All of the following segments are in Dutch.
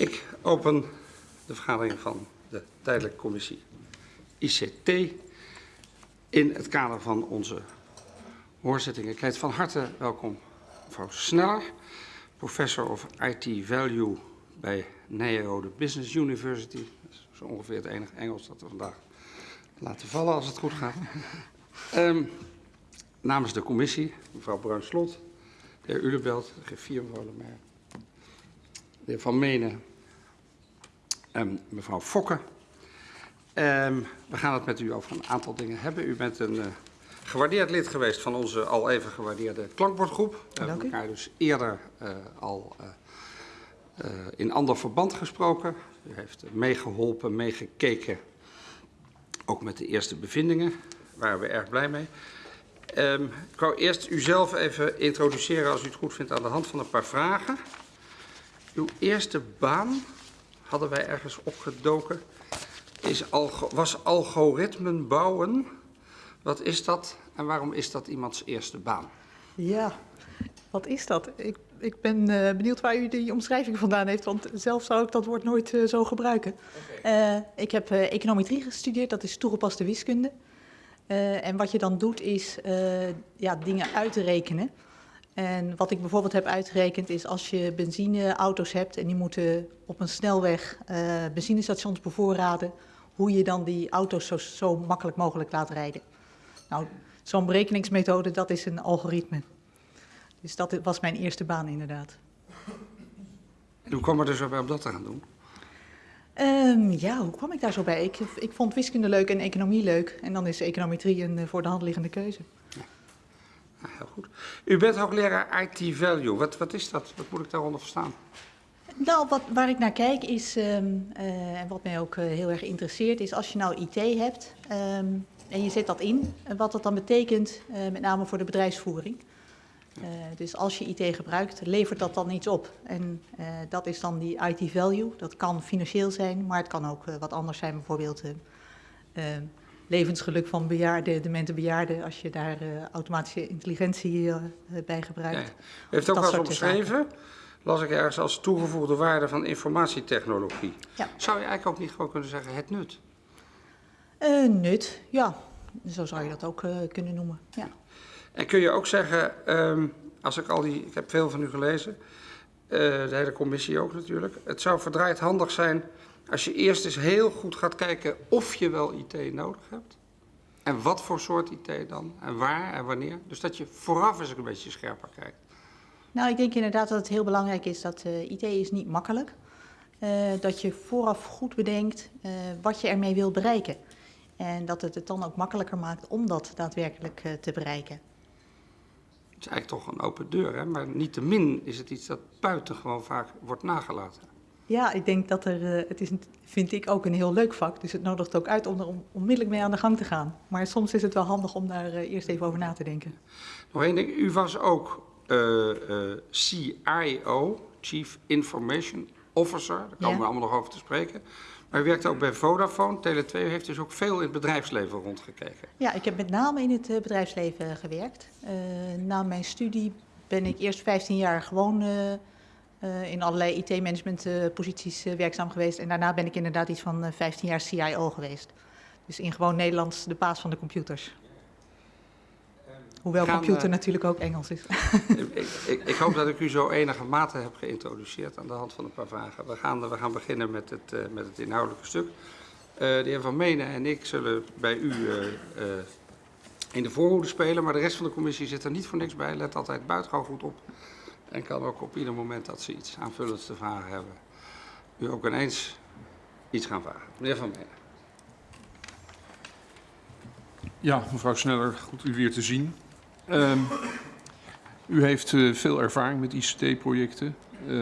Ik open de vergadering van de tijdelijke commissie ICT in het kader van onze hoorzitting. Ik heet van harte welkom mevrouw Sneller, professor of IT Value bij Nijrode Business University. Dat is zo ongeveer het enige Engels dat we vandaag laten vallen als het goed gaat. Um, namens de commissie, mevrouw Bruin-Slot, de heer Ulebelt, de mevrouw Lemaier, de heer Van Menen en mevrouw Fokke. Um, we gaan het met u over een aantal dingen hebben. U bent een uh, gewaardeerd lid geweest van onze al even gewaardeerde klankbordgroep. We hebben elkaar dus eerder uh, al uh, uh, in ander verband gesproken. U heeft meegeholpen, meegekeken, ook met de eerste bevindingen. Daar waren we erg blij mee. Um, ik wou eerst u zelf even introduceren, als u het goed vindt, aan de hand van een paar vragen. Uw eerste baan, hadden wij ergens opgedoken, is algo was algoritmen bouwen. Wat is dat en waarom is dat iemands eerste baan? Ja, wat is dat? Ik, ik ben uh, benieuwd waar u die omschrijving vandaan heeft, want zelf zou ik dat woord nooit uh, zo gebruiken. Okay. Uh, ik heb econometrie gestudeerd, dat is toegepaste wiskunde. En wat je dan doet is ja, dingen uitrekenen. En wat ik bijvoorbeeld heb uitgerekend is als je benzineauto's hebt en die moeten op een snelweg uh, benzinestations bevoorraden, hoe je dan die auto's zo, zo makkelijk mogelijk laat rijden. Nou, zo'n berekeningsmethode, dat is een algoritme. Dus dat was mijn eerste baan inderdaad. Hoe kwam er dus bij om dat te gaan doen? Um, ja, hoe kwam ik daar zo bij? Ik, ik vond wiskunde leuk en economie leuk. En dan is econometrie een uh, voor de hand liggende keuze. Heel goed. U bent hoogleraar IT Value. Wat, wat is dat? Wat moet ik daaronder verstaan? Nou, wat, waar ik naar kijk is, um, uh, en wat mij ook uh, heel erg interesseert, is als je nou IT hebt um, en je zet dat in, wat dat dan betekent, met name voor de bedrijfsvoering. Dus als je IT gebruikt, levert dat dan iets op. En dat is dan die IT value. Dat kan financieel zijn, maar het kan ook wat anders zijn. Bijvoorbeeld levensgeluk van bejaarden, demente bejaarden. Als je daar automatische intelligentie bij gebruikt. U heeft ook wel eens omschreven, las ik ergens als toegevoegde waarde van informatietechnologie. Ja. Zou je eigenlijk ook niet gewoon kunnen zeggen het nut? nut, ja. Zo zou je dat ook kunnen noemen, ja. En kun je ook zeggen, um, als ik al die, ik heb veel van u gelezen, uh, de hele commissie ook natuurlijk. Het zou verdraaid handig zijn als je eerst eens heel goed gaat kijken of je wel IT nodig hebt. En wat voor soort IT dan, en waar en wanneer. Dus dat je vooraf eens een beetje scherper kijkt. Nou, ik denk inderdaad dat het heel belangrijk is dat uh, IT is niet makkelijk. Uh, dat je vooraf goed bedenkt uh, wat je ermee wil bereiken. En dat het het dan ook makkelijker maakt om dat daadwerkelijk te bereiken. Het is eigenlijk toch een open deur, hè? maar niettemin is het iets dat buitengewoon vaak wordt nagelaten. Ja, ik denk dat er, uh, het is, vind ik ook een heel leuk vak, dus het nodigt ook uit om er on onmiddellijk mee aan de gang te gaan. Maar soms is het wel handig om daar uh, eerst even over na te denken. Nog één ding, u was ook uh, CIO, Chief Information Officer, daar komen ja. we allemaal nog over te spreken. Maar u werkt ook bij Vodafone. Tele2 heeft dus ook veel in het bedrijfsleven rondgekeken. Ja, ik heb met name in het bedrijfsleven gewerkt. Na mijn studie ben ik eerst 15 jaar gewoon uh, in allerlei IT-managementposities werkzaam geweest. En daarna ben ik inderdaad iets van 15 jaar CIO geweest. Dus in gewoon Nederlands de baas van de computers. Hoewel Gaan, computer uh, natuurlijk ook Engels is. ik, ik, ik, hoop dat ik u zo enige mate heb geïntroduceerd aan de hand van een paar vragen. We gaan, we gaan beginnen met het, uh, met het inhoudelijke stuk. Uh, de heer Van Menen en ik zullen bij u in de voorhoede spelen, maar de rest van de commissie zit er niet voor niks bij. Let altijd buitengewoon goed op. En kan ook op ieder moment dat ze iets aanvullends te vragen hebben, u ook ineens iets gaan vragen. Meneer Van Menen. Ja, mevrouw Sneller, goed u weer te zien. Um, u heeft uh, veel ervaring met ICT-projecten. Uh,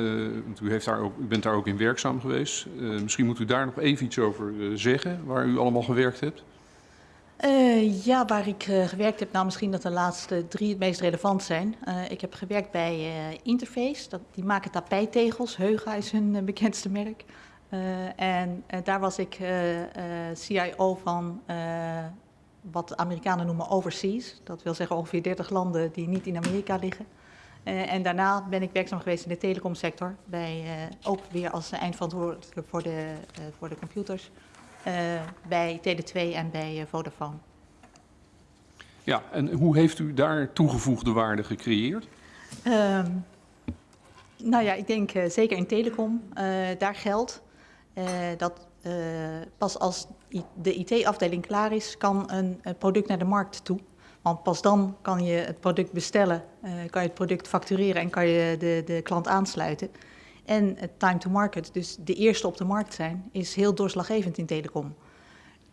u, heeft daar ook, u bent daar ook in werkzaam geweest. Uh, misschien moet u daar nog even iets over zeggen, waar u allemaal gewerkt hebt. Ja, waar ik gewerkt heb, nou misschien dat de laatste drie het meest relevant zijn. ik heb gewerkt bij Interface, dat, die maken tapijttegels. Heuga is hun bekendste merk. en daar was ik CIO van wat de Amerikanen noemen overseas. Dat wil zeggen ongeveer 30 landen die niet in Amerika liggen. Eh, en daarna ben ik werkzaam geweest in de telecomsector, bij, eh, ook weer als eindverantwoordelijke voor de, eh, voor de computers, eh, bij Tele2 en bij eh, Vodafone. Ja, en hoe heeft u daar toegevoegde waarde gecreëerd? Ehm, nou ja, ik denk eh, zeker in telecom, eh, daar geldt eh, dat eh, pas als de IT-afdeling klaar is, kan een, een product naar de markt toe. Want pas dan kan je het product bestellen, eh, kan je het product factureren en kan je de, de klant aansluiten. En het time to market, dus de eerste op de markt zijn, is heel doorslaggevend in telecom.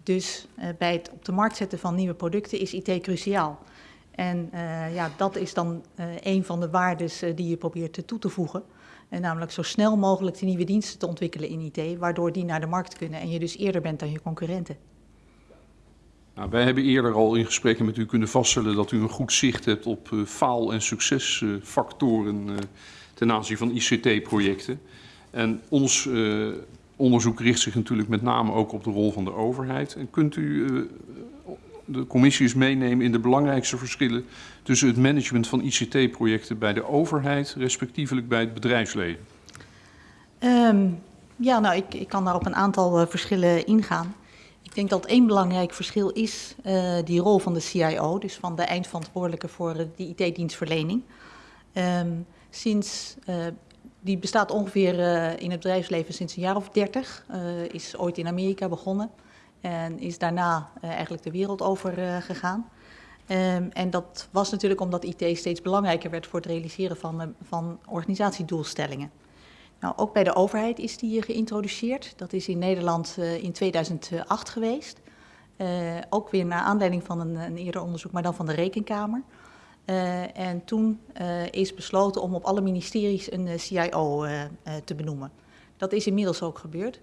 Dus eh, bij het op de markt zetten van nieuwe producten is IT cruciaal. En eh, ja, dat is dan eh, een van de waardes die je probeert toe te voegen. En namelijk zo snel mogelijk die nieuwe diensten te ontwikkelen in IT, waardoor die naar de markt kunnen en je dus eerder bent dan je concurrenten. Nou, wij hebben eerder al in gesprekken met u kunnen vaststellen dat u een goed zicht hebt op faal- en succesfactoren ten aanzien van ICT-projecten. En ons eh, onderzoek richt zich natuurlijk met name ook op de rol van de overheid. En kunt u eh, de commissie eens meenemen in de belangrijkste verschillen tussen het management van ICT-projecten bij de overheid, respectievelijk bij het bedrijfsleven? Ehm, ja, nou, ik, ik kan daar op een aantal eh, verschillen ingaan. Ik denk dat één belangrijk verschil is die rol van de CIO, dus van de eindverantwoordelijke voor die IT-dienstverlening. Ehm, sinds, eh, die bestaat ongeveer eh, in het bedrijfsleven sinds een jaar of dertig, eh, is ooit in Amerika begonnen en is daarna eigenlijk de wereld over gegaan. Ehm, en dat was natuurlijk omdat IT steeds belangrijker werd voor het realiseren van, van organisatiedoelstellingen. Nou, ook bij de overheid is die geïntroduceerd. Dat is in Nederland in 2008 geweest. Ook weer naar aanleiding van een, een, eerder onderzoek, maar dan van de Rekenkamer. Uh, en toen is besloten om op alle ministeries een CIO te benoemen. Dat is inmiddels ook gebeurd.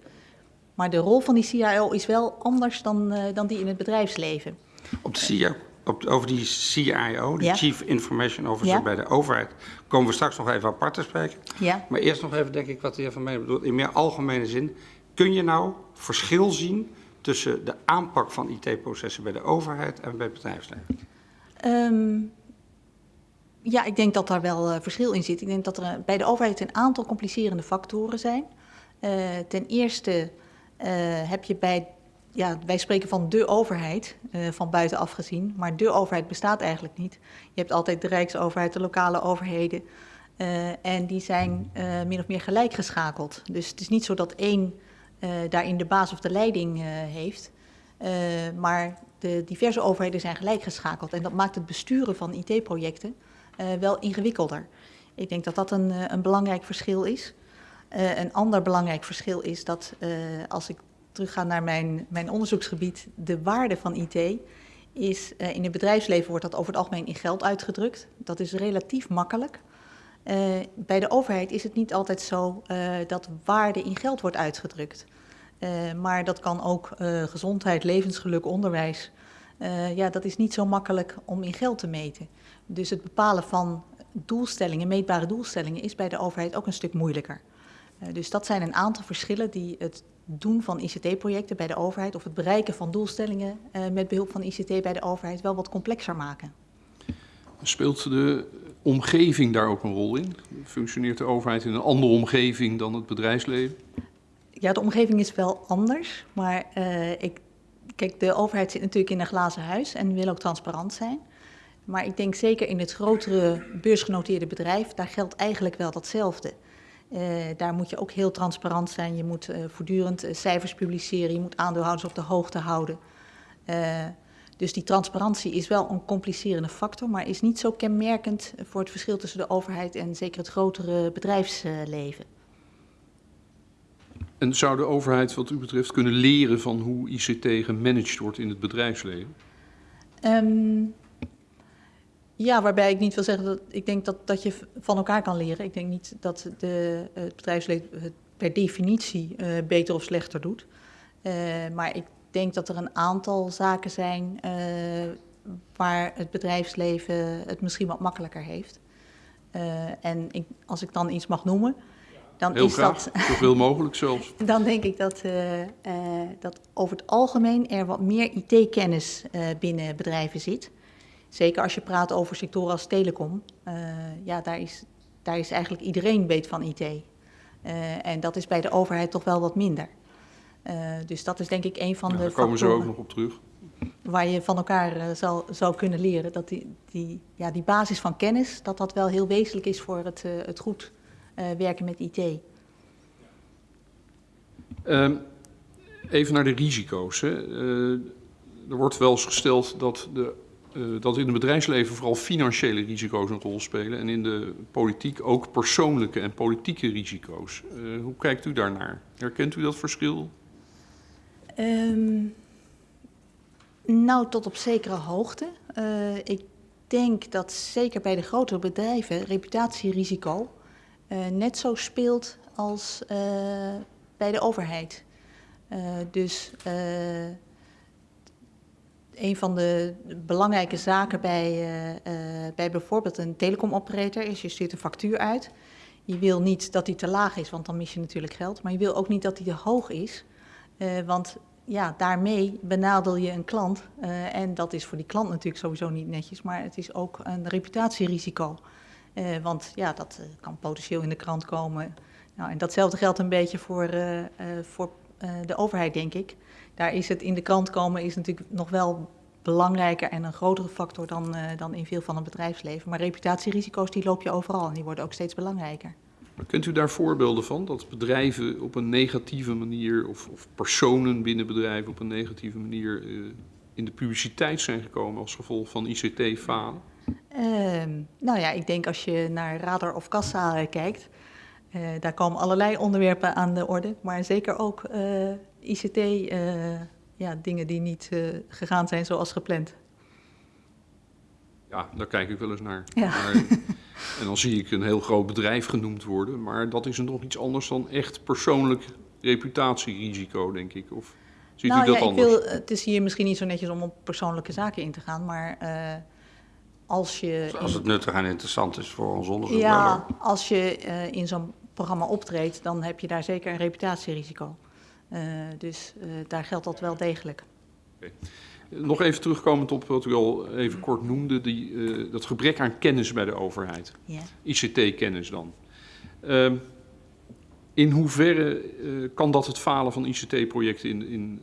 Maar de rol van die CIO is wel anders dan, dan die in het bedrijfsleven. Op de CIO op, over die CIO, de ja. Chief Information Officer ja. bij de overheid, komen we straks nog even apart te spreken. Ja. Maar eerst nog even, denk ik, wat de heer Van Menen bedoelt. In meer algemene zin, kun je nou verschil zien tussen de aanpak van IT-processen bij de overheid en bij het bedrijfsleven? Um, ja, ik denk dat daar wel uh, verschil in zit. Ik denk dat er uh, bij de overheid een aantal complicerende factoren zijn. Uh, ten eerste uh, heb je bij ja, wij spreken van de overheid, uh, van buitenaf gezien. Maar de overheid bestaat eigenlijk niet. Je hebt altijd de Rijksoverheid, de lokale overheden. En die zijn min of meer gelijk geschakeld. Dus het is niet zo dat één daarin de baas of de leiding heeft. maar de diverse overheden zijn gelijk geschakeld. En dat maakt het besturen van IT-projecten wel ingewikkelder. Ik denk dat dat een, een belangrijk verschil is. een ander belangrijk verschil is dat als ik teruggaan naar mijn, mijn onderzoeksgebied, de waarde van IT is in het bedrijfsleven wordt dat over het algemeen in geld uitgedrukt. Dat is relatief makkelijk. Bij de overheid is het niet altijd zo dat waarde in geld wordt uitgedrukt. maar dat kan ook gezondheid, levensgeluk, onderwijs. ja, dat is niet zo makkelijk om in geld te meten. Dus het bepalen van doelstellingen, meetbare doelstellingen, is bij de overheid ook een stuk moeilijker. dus dat zijn een aantal verschillen die het doen van ICT-projecten bij de overheid of het bereiken van doelstellingen uh, met behulp van ICT bij de overheid wel wat complexer maken. Speelt de omgeving daar ook een rol in? Functioneert de overheid in een andere omgeving dan het bedrijfsleven? Ja, de omgeving is wel anders, maar uh, ik, kijk, de overheid zit natuurlijk in een glazen huis en wil ook transparant zijn. Maar ik denk zeker in het grotere beursgenoteerde bedrijf, daar geldt eigenlijk wel datzelfde. Uh, daar moet je ook heel transparant zijn. Je moet uh, voortdurend uh, cijfers publiceren. Je moet aandeelhouders op de hoogte houden. dus die transparantie is wel een complicerende factor, maar is niet zo kenmerkend voor het verschil tussen de overheid en zeker het grotere bedrijfsleven. En zou de overheid wat u betreft kunnen leren van hoe ICT gemanaged wordt in het bedrijfsleven? Um, ja, waarbij ik niet wil zeggen dat ik denk dat, dat je van elkaar kan leren. Ik denk niet dat de, het bedrijfsleven het per definitie uh, beter of slechter doet. Uh, maar ik denk dat er een aantal zaken zijn uh, waar het bedrijfsleven het misschien wat makkelijker heeft. en ik, als ik dan iets mag noemen, dan Heel is graag, dat. Zoveel mogelijk zelfs. dan denk ik dat, dat over het algemeen er wat meer IT-kennis binnen bedrijven zit. Zeker als je praat over sectoren als telecom. Eh, ja, daar is, daar is eigenlijk iedereen weet van IT. Eh, en dat is bij de overheid toch wel wat minder. Eh, dus dat is denk ik een van Ja, de daar komen ze ook nog op terug. waar je van elkaar zal, zou kunnen leren. Dat die, die, ja, die basis van kennis, dat dat wel heel wezenlijk is voor het, het goed werken met IT. Ehm, even naar de risico's. Hè. Er wordt wel eens gesteld dat, de, eh, dat in het bedrijfsleven vooral financiële risico's een rol spelen. En in de politiek ook persoonlijke en politieke risico's. Eh, hoe kijkt u daarnaar? Herkent u dat verschil? Ehm, nou, tot op zekere hoogte. Eh, ik denk dat zeker bij de grotere bedrijven reputatierisico net zo speelt als bij de overheid. Dus een van de belangrijke zaken bij, eh, eh, bij bijvoorbeeld een telecomoperator is, je stuurt een factuur uit. Je wil niet dat die te laag is, want dan mis je natuurlijk geld. Maar je wil ook niet dat die te hoog is. Eh, want ja, daarmee benadel je een klant. en dat is voor die klant natuurlijk sowieso niet netjes, maar het is ook een reputatierisico. Want ja, dat kan potentieel in de krant komen. Nou, en datzelfde geldt een beetje voor, voor de overheid, denk ik. Daar is het in de krant komen is natuurlijk nog wel belangrijker en een grotere factor dan, eh, dan in veel van het bedrijfsleven. Maar reputatierisico's die loop je overal en die worden ook steeds belangrijker. Maar Kent u daar voorbeelden van? Dat bedrijven op een negatieve manier, of, of personen binnen bedrijven op een negatieve manier eh, in de publiciteit zijn gekomen als gevolg van ICT-falen? Ehm, nou ja, ik denk als je naar radar of kassa eh, kijkt, daar komen allerlei onderwerpen aan de orde. Maar zeker ook eh, ICT, eh, ja, dingen die niet eh, gegaan zijn zoals gepland. Ja, daar kijk ik wel eens naar. Ja. Maar, en dan zie ik een heel groot bedrijf genoemd worden, maar dat is nog iets anders dan echt persoonlijk reputatierisico, denk ik. Of ziet nou u dat ja, ik anders? wil, het is hier misschien niet zo netjes om op persoonlijke zaken in te gaan, maar eh, als je... Dus Als het nuttig en interessant is voor ons onderzoek. Ja, als je eh, in zo'n programma optreedt, dan heb je daar zeker een reputatierisico. Eh, dus eh, daar geldt dat wel degelijk. Nog even terugkomend op wat u al even kort noemde, die, eh, dat gebrek aan kennis bij de overheid. Ja. ICT-kennis dan. Ehm, in hoeverre kan dat het falen van ICT-projecten in, in,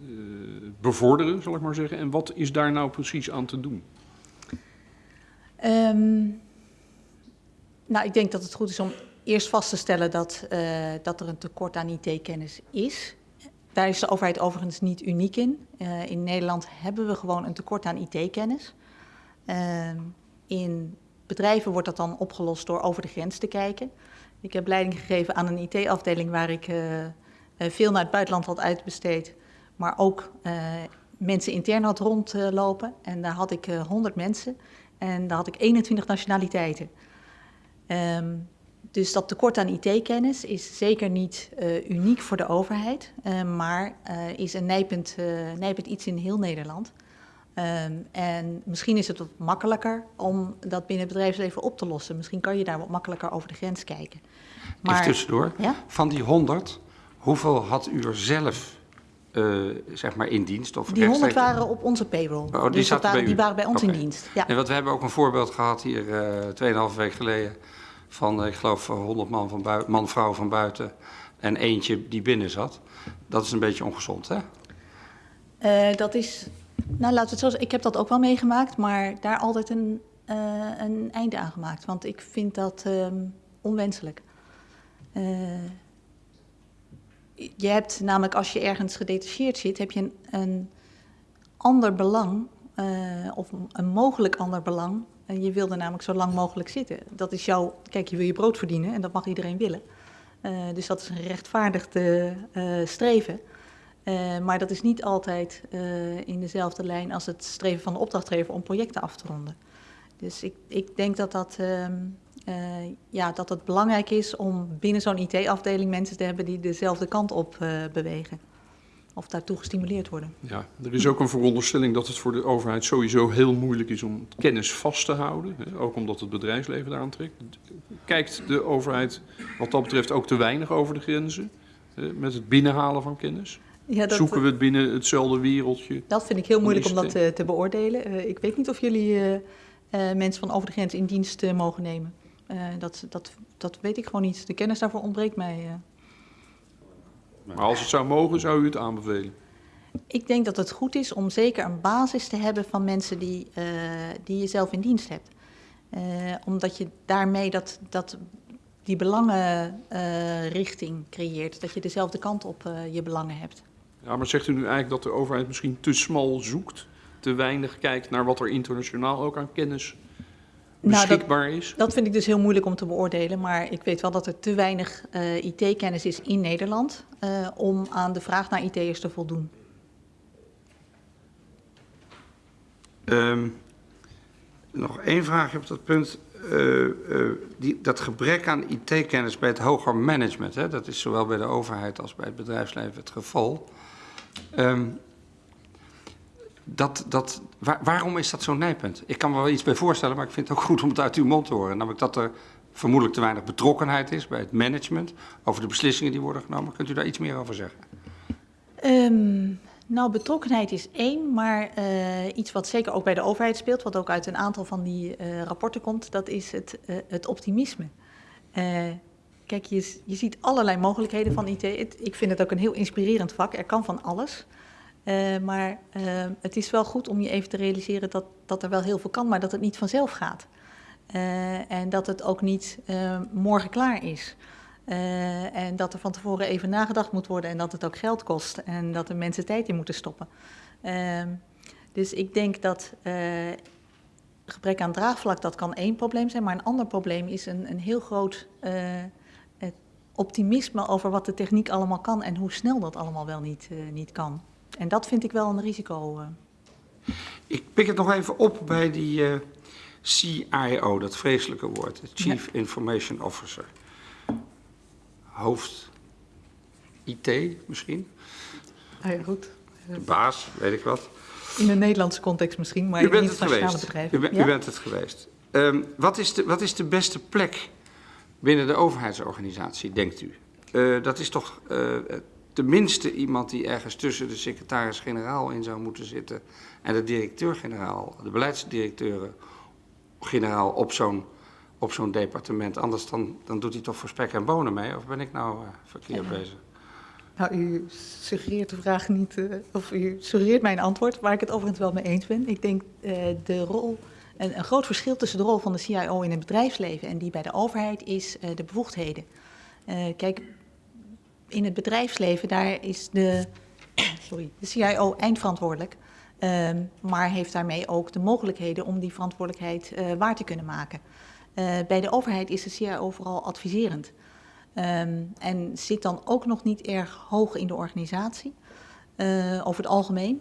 bevorderen, zal ik maar zeggen? En wat is daar nou precies aan te doen? Ehm, nou, ik denk dat het goed is om eerst vast te stellen dat, dat er een tekort aan IT-kennis is. Daar is de overheid overigens niet uniek in. Eh, in Nederland hebben we gewoon een tekort aan IT-kennis. Ehm, in bedrijven wordt dat dan opgelost door over de grens te kijken. Ik heb leiding gegeven aan een IT-afdeling waar ik eh, eh, veel naar het buitenland had uitbesteed, maar ook eh, mensen intern had rondlopen. en daar had ik eh 100 mensen en daar had ik 21 nationaliteiten. Ehm, dus dat tekort aan IT-kennis is zeker niet eh, uniek voor de overheid, eh, maar eh, is een nijpend, nijpend iets in heel Nederland. Ehm, en misschien is het wat makkelijker om dat binnen het bedrijfsleven op te lossen. Misschien kan je daar wat makkelijker over de grens kijken. Even tussendoor. Ja? Van die 100, hoeveel had u er zelf zeg maar in dienst? Of Die 100 rechtstreeks? waren op onze payroll. Oh, die dus zaten waren, bij die waren bij ons in dienst. Ja. Nee, want we hebben ook een voorbeeld gehad hier eh 2,5 week geleden van, eh, ik geloof, eh, 100 man, van bui- man, vrouw van buiten en eentje die binnen zat. Dat is een beetje ongezond, hè? Eh, dat is, nou laten we het zo zeggen, ik heb dat ook wel meegemaakt, maar daar altijd een, eh, een einde aan gemaakt. Want ik vind dat ehm, onwenselijk. Eh, je hebt namelijk, als je ergens gedetacheerd zit, heb je een, een ander belang, eh, of een mogelijk ander belang. En je wil er namelijk zo lang mogelijk zitten. Dat is jouw, kijk, je wil je brood verdienen en dat mag iedereen willen. Eh, dus dat is een gerechtvaardigd eh, eh, streven. Maar dat is niet altijd in dezelfde lijn als het streven van de opdrachtgever om projecten af te ronden. Dus ik, ik denk dat, dat, ehm, eh, ja, dat het belangrijk is om binnen zo'n IT-afdeling mensen te hebben die dezelfde kant op bewegen. Of daartoe gestimuleerd worden. Ja, er is ook een veronderstelling dat het voor de overheid sowieso heel moeilijk is om kennis vast te houden. Ook omdat het bedrijfsleven daaraan trekt. Kijkt de overheid wat dat betreft ook te weinig over de grenzen? met het binnenhalen van kennis? Ja, dat, Zoeken we het binnen hetzelfde wereldje? dat vind ik heel moeilijk om dat ICT? eh, te beoordelen. Eh, ik weet niet of jullie eh, mensen van over de grens in dienst mogen nemen. Dat, dat, dat weet ik gewoon niet. De kennis daarvoor ontbreekt mij. Eh. Maar als het zou mogen, zou u het aanbevelen? Ik denk dat het goed is om zeker een basis te hebben van mensen die, eh, die je zelf in dienst hebt. Eh, omdat je daarmee dat, dat, die belangenrichting creëert. Dat je dezelfde kant op eh, je belangen hebt. Ja, maar zegt u nu eigenlijk dat de overheid misschien te smal zoekt? Te weinig kijkt naar wat er internationaal ook aan kennis Nou, dat- beschikbaar is? Dat vind ik dus heel moeilijk om te beoordelen. Maar ik weet wel dat er te weinig eh, IT-kennis is in Nederland eh, om aan de vraag naar IT'ers te voldoen. Ehm, nog één vraagje op dat punt. Eh, eh, die, dat gebrek aan IT-kennis bij het hoger management, hè, dat is zowel bij de overheid als bij het bedrijfsleven het geval. Ehm, dat, dat, waar- waarom is dat zo'n nijpunt? Ik kan me wel iets bij voorstellen, maar ik vind het ook goed om het uit uw mond te horen. Namelijk dat er vermoedelijk te weinig betrokkenheid is bij het management over de beslissingen die worden genomen. Kunt u daar iets meer over zeggen? Ehm, nou, betrokkenheid is één, maar eh, iets wat zeker ook bij de overheid speelt, wat ook uit een aantal van die eh, rapporten komt, dat is het, eh, het optimisme. Kijk, je, je ziet allerlei mogelijkheden van IT. Ik vind het ook een heel inspirerend vak. Er kan van alles. Eh, maar eh, het is wel goed om je even te realiseren dat, dat er wel heel veel kan, maar dat het niet vanzelf gaat. Eh, en dat het ook niet morgen klaar is. En dat er van tevoren even nagedacht moet worden en dat het ook geld kost en dat er mensen tijd in moeten stoppen. Ehm, dus ik denk dat gebrek aan draagvlak, dat kan één probleem zijn, maar een ander probleem is een, een heel groot optimisme over wat de techniek allemaal kan en hoe snel dat allemaal wel niet, niet kan. En dat vind ik wel een risico. eh. Ik pik het nog even op bij die eh, CIO, dat vreselijke woord, Chief Information Officer. Hoofd IT misschien, Ah ja, goed. de baas, weet ik wat. In een Nederlandse context misschien, maar in internationale bedrijven. U, ben- Ja? u bent het geweest. Ehm, wat, is de, wat is de beste plek binnen de overheidsorganisatie, denkt u? Eh, dat is toch tenminste iemand die ergens tussen de secretaris-generaal in zou moeten zitten en de directeur-generaal, de beleidsdirecteuren-generaal op zo'n op zo'n departement. Anders dan, dan doet hij toch voor spek en bonen mee? Of ben ik nou eh, verkeerd Ja. bezig? Nou, u suggereert de vraag niet, eh, of u suggereert mijn antwoord, waar ik het overigens wel mee eens ben. Ik denk eh, de rol, een, een groot verschil tussen de rol van de CIO in het bedrijfsleven en die bij de overheid is de bevoegdheden. Kijk, in het bedrijfsleven daar is de, sorry, de CIO eindverantwoordelijk, ehm, maar heeft daarmee ook de mogelijkheden om die verantwoordelijkheid eh, waar te kunnen maken. Eh, bij de overheid is de CIO vooral adviserend. Ehm, en zit dan ook nog niet erg hoog in de organisatie, eh, over het algemeen.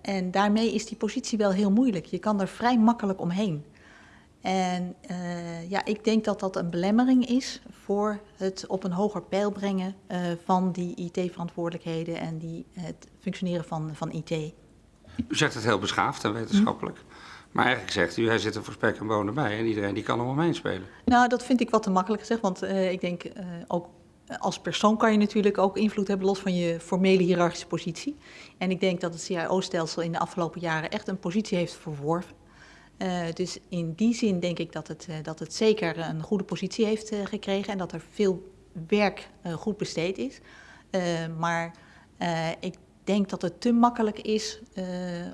En daarmee is die positie wel heel moeilijk. Je kan er vrij makkelijk omheen. En eh, ja, ik denk dat dat een belemmering is voor het op een hoger pijl brengen eh, van die IT-verantwoordelijkheden en die, het functioneren van, van IT. U zegt het heel beschaafd en wetenschappelijk. Maar eigenlijk zegt u, hij zit er voor spek en bonen bij en iedereen die kan er omheen spelen. Nou, dat vind ik wat te makkelijk gezegd, want eh, ik denk ook als persoon kan je natuurlijk ook invloed hebben los van je formele hiërarchische positie. En ik denk dat het CIO-stelsel in de afgelopen jaren echt een positie heeft verworven. Eh, dus in die zin denk ik dat het, eh, dat het zeker een goede positie heeft eh, gekregen en dat er veel werk goed besteed is. Maar ik denk dat het te makkelijk is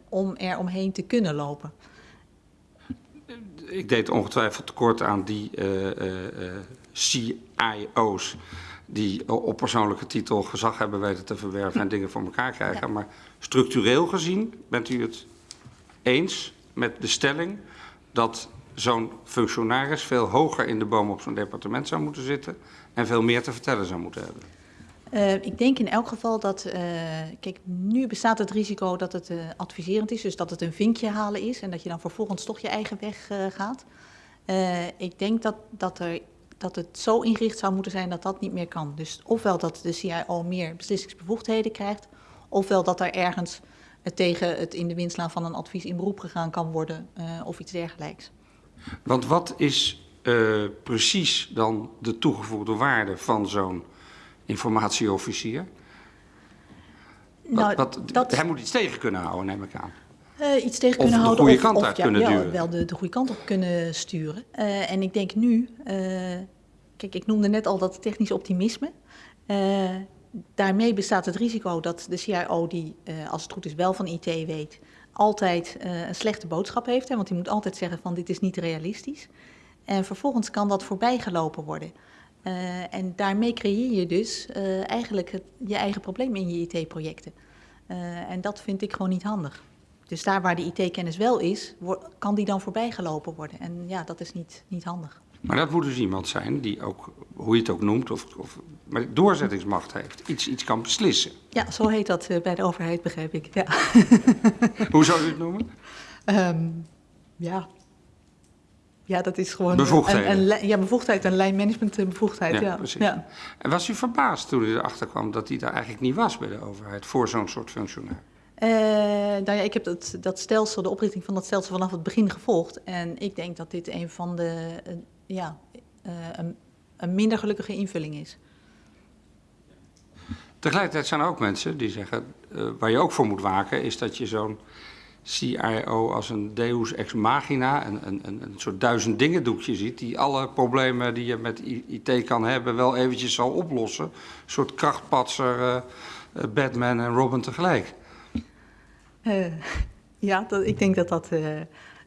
om er omheen te kunnen lopen. Ik deed ongetwijfeld tekort aan die CIO's die op persoonlijke titel gezag hebben weten te verwerven en dingen voor elkaar krijgen. Maar structureel gezien bent u het eens met de stelling dat zo'n functionaris veel hoger in de boom op zo'n departement zou moeten zitten en veel meer te vertellen zou moeten hebben. Uh, ik denk in elk geval dat, uh, kijk, nu bestaat het risico dat het uh, adviserend is, dus dat het een vinkje halen is en dat je dan vervolgens toch je eigen weg gaat. ik denk dat, dat, er, dat het zo ingericht zou moeten zijn dat dat niet meer kan. Dus ofwel dat de CIO meer beslissingsbevoegdheden krijgt, ofwel dat er ergens tegen het in de wind slaan van een advies in beroep gegaan kan worden of iets dergelijks. Want wat is precies dan de toegevoegde waarde van zo'n informatieofficier. Nou, wat, wat, dat... Hij moet iets tegen kunnen houden, neem ik aan. Eh, iets tegen Of kunnen de houden. goede kant uit ja, kunnen wel, duwen. wel de, de goede kant op kunnen sturen. Eh, en ik denk nu, eh, kijk, ik noemde net al dat technisch optimisme. Daarmee bestaat het risico dat de CIO, die eh, als het goed is wel van IT weet, altijd eh, een slechte boodschap heeft. Hè, want die moet altijd zeggen van dit is niet realistisch. En vervolgens kan dat voorbijgelopen worden. Eh, en daarmee creëer je dus eigenlijk je eigen probleem in je IT-projecten. En dat vind ik gewoon niet handig. Dus daar waar de IT-kennis wel is, kan die dan voorbijgelopen worden. En ja, dat is niet, niet handig. Maar dat moet dus iemand zijn die ook, hoe je het ook noemt, of, of maar doorzettingsmacht heeft. Iets, iets kan beslissen. Ja, zo heet dat eh, bij de overheid, begrijp ik. Ja, Hoe zou u het noemen? Ehm, ja. ja dat is gewoon... Bevoegdheden. Een, een, ja, bevoegdheid, een lijnmanagement eh, bevoegdheid. Ja, Ja, precies. Ja. En was u verbaasd toen u erachter kwam dat hij daar eigenlijk niet was bij de overheid voor zo'n soort functionair? Eh, nou ja, ik heb dat, dat stelsel, de oprichting van dat stelsel vanaf het begin gevolgd. En ik denk dat dit een van de, ja, eh, een, een minder gelukkige invulling is. Tegelijkertijd zijn er ook mensen die zeggen, eh, waar je ook voor moet waken, is dat je zo'n CIO als een deus ex machina, een, een, een, soort duizend dingen doekje ziet, die alle problemen die je met IT kan hebben wel eventjes zal oplossen. Een soort krachtpatser, eh, Batman en Robin tegelijk. Ja, dat, ik denk dat dat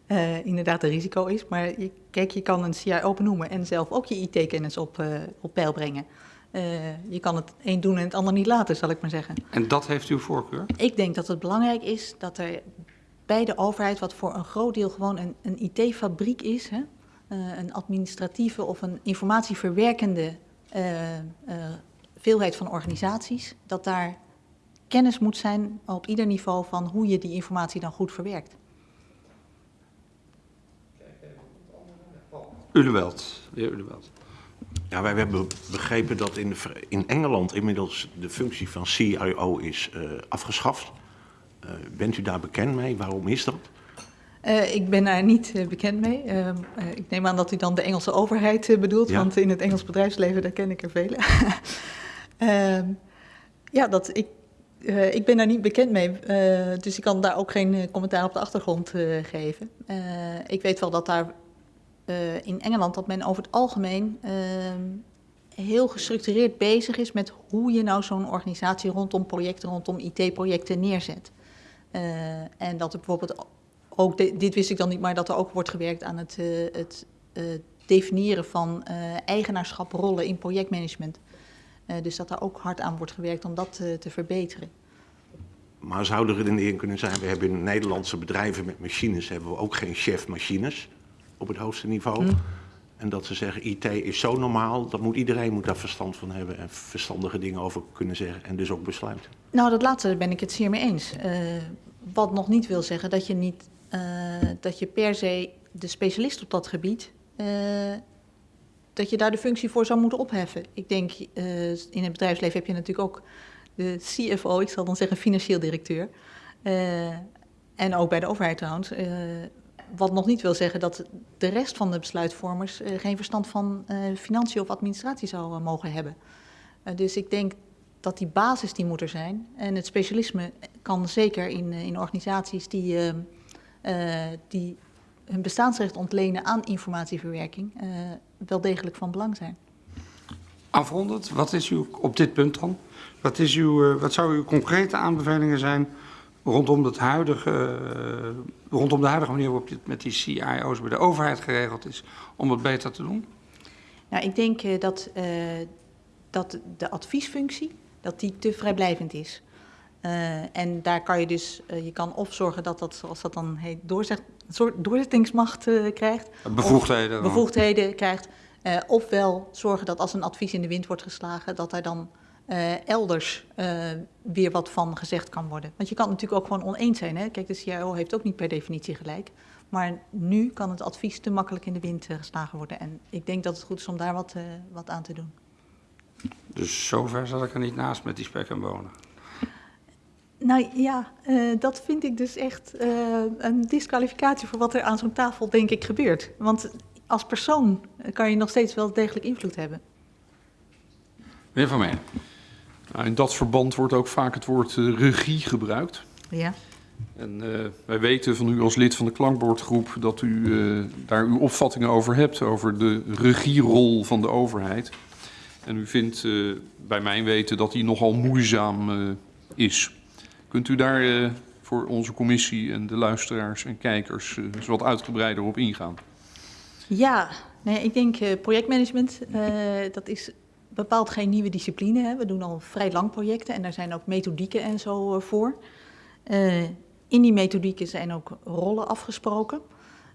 eh, inderdaad een risico is. Maar je, kijk, je kan een CIO benoemen en zelf ook je IT-kennis op, eh, op peil brengen. Eh, je kan het een doen en het ander niet laten, zal ik maar zeggen. En dat heeft uw voorkeur? Ik denk dat het belangrijk is dat er bij de overheid, wat voor een groot deel gewoon een, een IT-fabriek is, hè, een administratieve of een informatieverwerkende veelheid van organisaties, dat daar kennis moet zijn op ieder niveau van hoe je die informatie dan goed verwerkt. Uleweld, de heer Uleweld. Ja, wij hebben begrepen dat in, de, in Engeland inmiddels de functie van CIO is eh, afgeschaft. Eh, bent u daar bekend mee? Waarom is dat? Eh, ik ben daar niet bekend mee. Ehm, eh, ik neem aan dat u dan de Engelse overheid bedoelt, Ja. want in het Engels bedrijfsleven daar ken ik er vele. Ehm, ja, dat ik, eh, ik ben daar niet bekend mee, eh, dus ik kan daar ook geen commentaar op de achtergrond eh, geven. Eh, ik weet wel dat daar eh, in Engeland dat men over het algemeen ehm, heel gestructureerd bezig is met hoe je nou zo'n organisatie rondom projecten, rondom IT-projecten neerzet. Eh, en dat er bijvoorbeeld ook, de- dit wist ik dan niet, maar dat er ook wordt gewerkt aan het, eh, het eh, definiëren van eh eigenaarschaprollen in projectmanagement. Eh, dus dat daar ook hard aan wordt gewerkt om dat eh, te verbeteren. Maar zou een erin kunnen zijn, we hebben in Nederlandse bedrijven met machines, hebben we ook geen chef machines op het hoogste niveau. En dat ze zeggen, IT is zo normaal, dat moet iedereen moet daar verstand van hebben en verstandige dingen over kunnen zeggen en dus ook besluiten. Nou, dat laatste ben ik het zeer mee eens. Eh, wat nog niet wil zeggen dat je, niet, eh, dat je per se de specialist op dat gebied, eh, dat je daar de functie voor zou moeten opheffen. Ik denk, in het bedrijfsleven heb je natuurlijk ook de CFO, ik zal dan zeggen financieel directeur. En ook bij de overheid trouwens. Wat nog niet wil zeggen dat de rest van de besluitvormers eh, geen verstand van eh, financiën of administratie zou eh, mogen hebben. Dus ik denk dat die basis die moet er zijn. En het specialisme kan zeker in, in organisaties die, die hun bestaansrecht ontlenen aan informatieverwerking wel degelijk van belang zijn. Afrondend, wat is uw, op dit punt dan, wat, is uw, wat zou uw concrete aanbevelingen zijn rondom, het huidige, eh, rondom de huidige manier waarop dit met die CIO's bij de overheid geregeld is, om het beter te doen? Nou, ik denk eh, dat, eh, dat de adviesfunctie dat die te vrijblijvend is. En daar kan je dus, je kan of zorgen dat dat, zoals dat dan heet, doorzet, doorzettingsmacht krijgt. Bevoegdheden. Of bevoegdheden krijgt. Ofwel zorgen dat als een advies in de wind wordt geslagen, dat daar dan eh, elders eh, weer wat van gezegd kan worden. Want je kan natuurlijk ook gewoon oneens zijn. Hè? Kijk, de CIO heeft ook niet per definitie gelijk. Maar nu kan het advies te makkelijk in de wind eh, geslagen worden. En ik denk dat het goed is om daar wat, wat aan te doen. Dus zover zat ik er niet naast met die spek en bonen. Nou ja, dat vind ik dus echt een disqualificatie voor wat er aan zo'n tafel, denk ik, gebeurt. Want als persoon kan je nog steeds wel degelijk invloed hebben. Meneer Van Meen. Nou, in dat verband wordt ook vaak het woord eh, regie gebruikt. Ja. En eh, wij weten van u als lid van de klankbordgroep dat u eh, daar uw opvattingen over hebt, over de regierol van de overheid. En u vindt bij mijn weten dat die nogal moeizaam is. Kunt u daar voor onze commissie en de luisteraars en kijkers eens wat uitgebreider op ingaan? Ja, nee, ik denk projectmanagement, dat is bepaald geen nieuwe discipline. Hè. We doen al vrij lang projecten en daar zijn ook methodieken en zo eh, voor. Eh, in die methodieken zijn ook rollen afgesproken.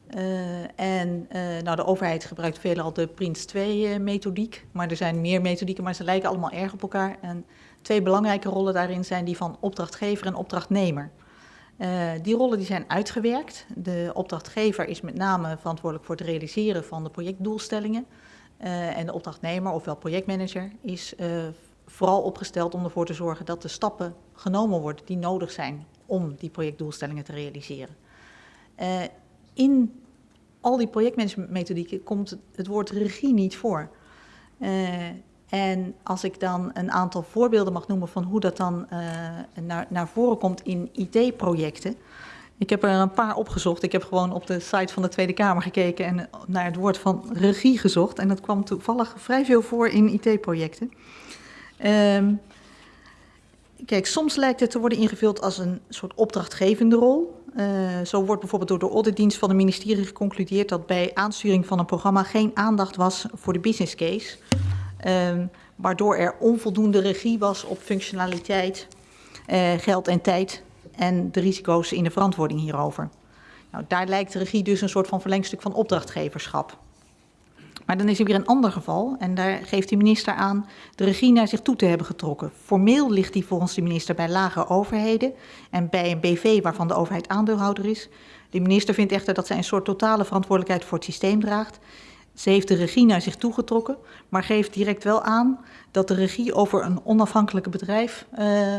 Eh, en nou, de overheid gebruikt veelal de Prins 2-methodiek, maar er zijn meer methodieken, maar ze lijken allemaal erg op elkaar. En twee belangrijke rollen daarin zijn die van opdrachtgever en opdrachtnemer. Die rollen die zijn uitgewerkt. De opdrachtgever is met name verantwoordelijk voor het realiseren van de projectdoelstellingen. Eh, en de opdrachtnemer, ofwel projectmanager, is eh, vooral opgesteld om ervoor te zorgen dat de stappen genomen worden die nodig zijn om die projectdoelstellingen te realiseren. Eh, in al die projectmanagementmethodieken komt het, woord regie niet voor. En als ik dan een aantal voorbeelden mag noemen van hoe dat dan naar, naar voren komt in IT-projecten. Ik heb er een paar opgezocht. Ik heb gewoon op de site van de Tweede Kamer gekeken en naar het woord van regie gezocht. En dat kwam toevallig vrij veel voor in IT-projecten. Ehm, kijk, soms lijkt het te worden ingevuld als een soort opdrachtgevende rol. Eh, zo wordt bijvoorbeeld door de auditdienst van het ministerie geconcludeerd dat bij aansturing van een programma geen aandacht was voor de business case. Ehm, waardoor er onvoldoende regie was op functionaliteit, eh, geld en tijd en de risico's in de verantwoording hierover. Nou, daar lijkt de regie dus een soort van verlengstuk van opdrachtgeverschap. Maar dan is er weer een ander geval en daar geeft de minister aan de regie naar zich toe te hebben getrokken. Formeel ligt die volgens de minister bij lage overheden en bij een BV waarvan de overheid aandeelhouder is. De minister vindt echter dat zij een soort totale verantwoordelijkheid voor het systeem draagt. Ze heeft de regie naar zich toegetrokken, maar geeft direct wel aan dat de regie over een onafhankelijk bedrijf, uh,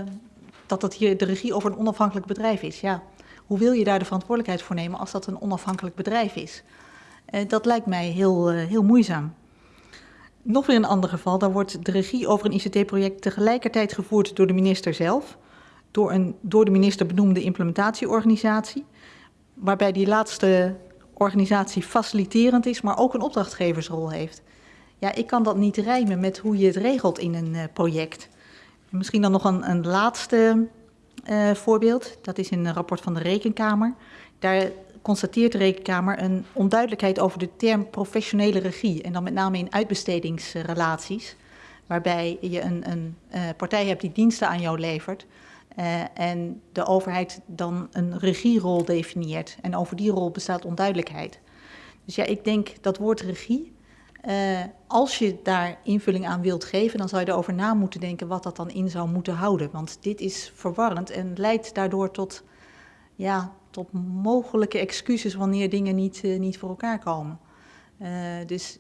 dat dat hier de regie over een onafhankelijk bedrijf is. Ja, hoe wil je daar de verantwoordelijkheid voor nemen als dat een onafhankelijk bedrijf is? Uh, dat lijkt mij heel, uh, heel moeizaam. Nog weer een ander geval, daar wordt de regie over een ICT-project tegelijkertijd gevoerd door de minister zelf, door een door de minister benoemde implementatieorganisatie, waarbij die laatste organisatie faciliterend is, maar ook een opdrachtgeversrol heeft. Ja, ik kan dat niet rijmen met hoe je het regelt in een uh, project. En misschien dan nog een, een laatste uh, voorbeeld. Dat is in een rapport van de Rekenkamer. Daar constateert de Rekenkamer een onduidelijkheid over de term professionele regie. En dan met name in uitbestedingsrelaties. Waarbij je een, een uh, partij hebt die diensten aan jou levert. Uh, en de overheid dan een regierol definieert. En over die rol bestaat onduidelijkheid. Dus ja, ik denk dat woord regie, uh, als je daar invulling aan wilt geven, dan zou je erover na moeten denken wat dat dan in zou moeten houden. Want dit is verwarrend en leidt daardoor tot, ja, tot mogelijke excuses wanneer dingen niet, uh, niet voor elkaar komen. dus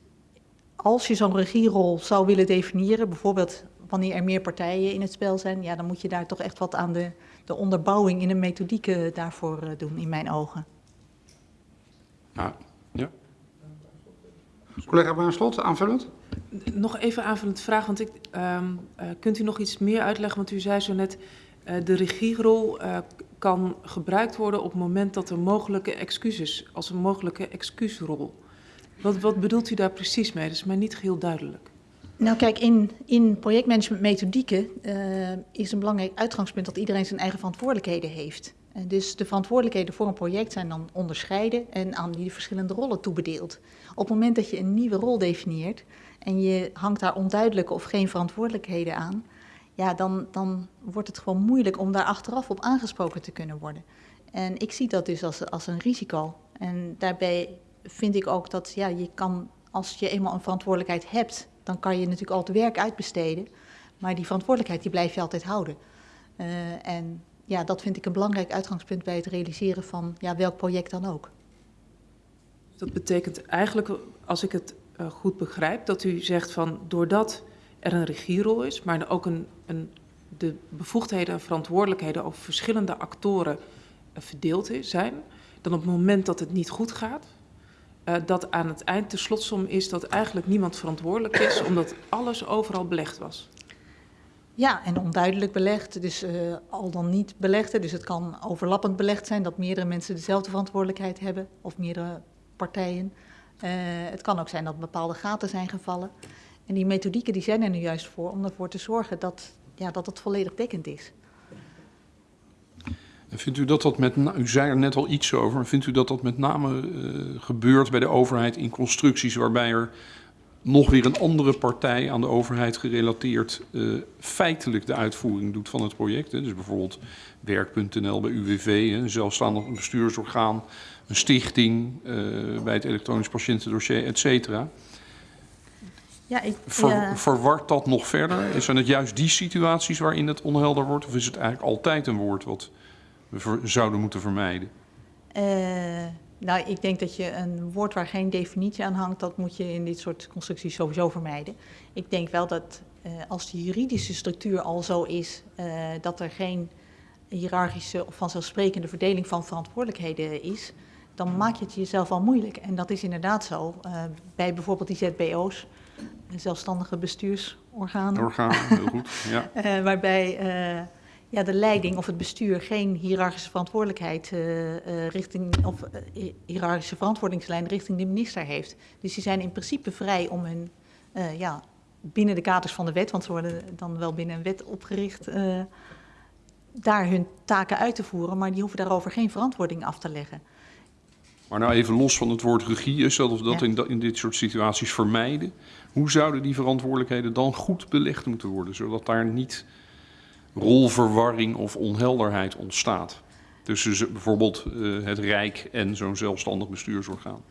als je zo'n regierol zou willen definiëren, bijvoorbeeld wanneer er meer partijen in het spel zijn, ja, dan moet je daar toch echt wat aan de, de onderbouwing in de methodieken daarvoor doen, in mijn ogen. Nou, ja. Collega Baanslot, aanvullend? Nog even aanvullend vraag, want ik, um, uh, kunt u nog iets meer uitleggen? Want u zei zo net, uh, de regierol kan gebruikt worden op het moment dat er mogelijke excuses, als een mogelijke excuusrol. Wat, wat bedoelt u daar precies mee? Dat is mij niet heel duidelijk. Nou kijk, in, in projectmanagement methodieken uh, is een belangrijk uitgangspunt dat iedereen zijn eigen verantwoordelijkheden heeft. En dus de verantwoordelijkheden voor een project zijn dan onderscheiden en aan die verschillende rollen toebedeeld. Op het moment dat je een nieuwe rol definieert en je hangt daar onduidelijke of geen verantwoordelijkheden aan, ja, dan, dan wordt het gewoon moeilijk om daar achteraf op aangesproken te kunnen worden. En ik zie dat dus als, als een risico. En daarbij vind ik ook dat ja, je kan, als je eenmaal een verantwoordelijkheid hebt, dan kan je natuurlijk al het werk uitbesteden. Maar die verantwoordelijkheid die blijf je altijd houden. Uh, en ja, dat vind ik een belangrijk uitgangspunt bij het realiseren van ja, welk project dan ook. Dat betekent eigenlijk, als ik het uh, goed begrijp, dat u zegt van doordat er een regierol is, maar ook een, een, de bevoegdheden en verantwoordelijkheden over verschillende actoren uh, verdeeld zijn, dan op het moment dat het niet goed gaat, uh, dat aan het eind de slotsom is dat eigenlijk niemand verantwoordelijk is, omdat alles overal belegd was. Ja, en onduidelijk belegd, dus eh, al dan niet belegd. Dus het kan overlappend belegd zijn dat meerdere mensen dezelfde verantwoordelijkheid hebben of meerdere partijen. Eh, het kan ook zijn dat bepaalde gaten zijn gevallen. En die methodieken die zijn er nu juist voor om ervoor te zorgen dat, ja, dat het volledig dekkend is. Vindt u dat dat met, u zei er net al iets over, vindt u dat dat met name eh, gebeurt bij de overheid in constructies waarbij er nog weer een andere partij aan de overheid gerelateerd eh, feitelijk de uitvoering doet van het project? Hè? Dus bijvoorbeeld werk.nl bij UWV, een zelfstandig bestuursorgaan, een stichting eh, bij het elektronisch patiëntendossier, et cetera. Ja, ik, Ver, ja, Verwart dat nog verder? Zijn het juist die situaties waarin het onhelder wordt? Of is het eigenlijk altijd een woord wat we ver- zouden moeten vermijden? eh, nou, ik denk dat je een woord waar geen definitie aan hangt, dat moet je in dit soort constructies sowieso vermijden. Ik denk wel dat eh, als de juridische structuur al zo is dat er geen hiërarchische of vanzelfsprekende verdeling van verantwoordelijkheden is, dan maak je het jezelf al moeilijk. En dat is inderdaad zo eh, bij bijvoorbeeld die ZBO's, zelfstandige bestuursorganen. Orgaan, heel goed. Ja. Eh, waarbij eh, ja, de leiding of het bestuur geen hiërarchische verantwoordelijkheid richting of hi- hiërarchische verantwoordingslijn richting de minister heeft. Dus die zijn in principe vrij om hun ja, binnen de kaders van de wet, want ze worden dan wel binnen een wet opgericht, daar hun taken uit te voeren, maar die hoeven daarover geen verantwoording af te leggen. Maar nou even los van het woord regie, zodat we dat Ja. in, in dit soort situaties vermijden. Hoe zouden die verantwoordelijkheden dan goed belegd moeten worden, zodat daar niet rolverwarring of onhelderheid ontstaat? Tussen bijvoorbeeld eh, het Rijk en zo'n zelfstandig bestuursorgaan.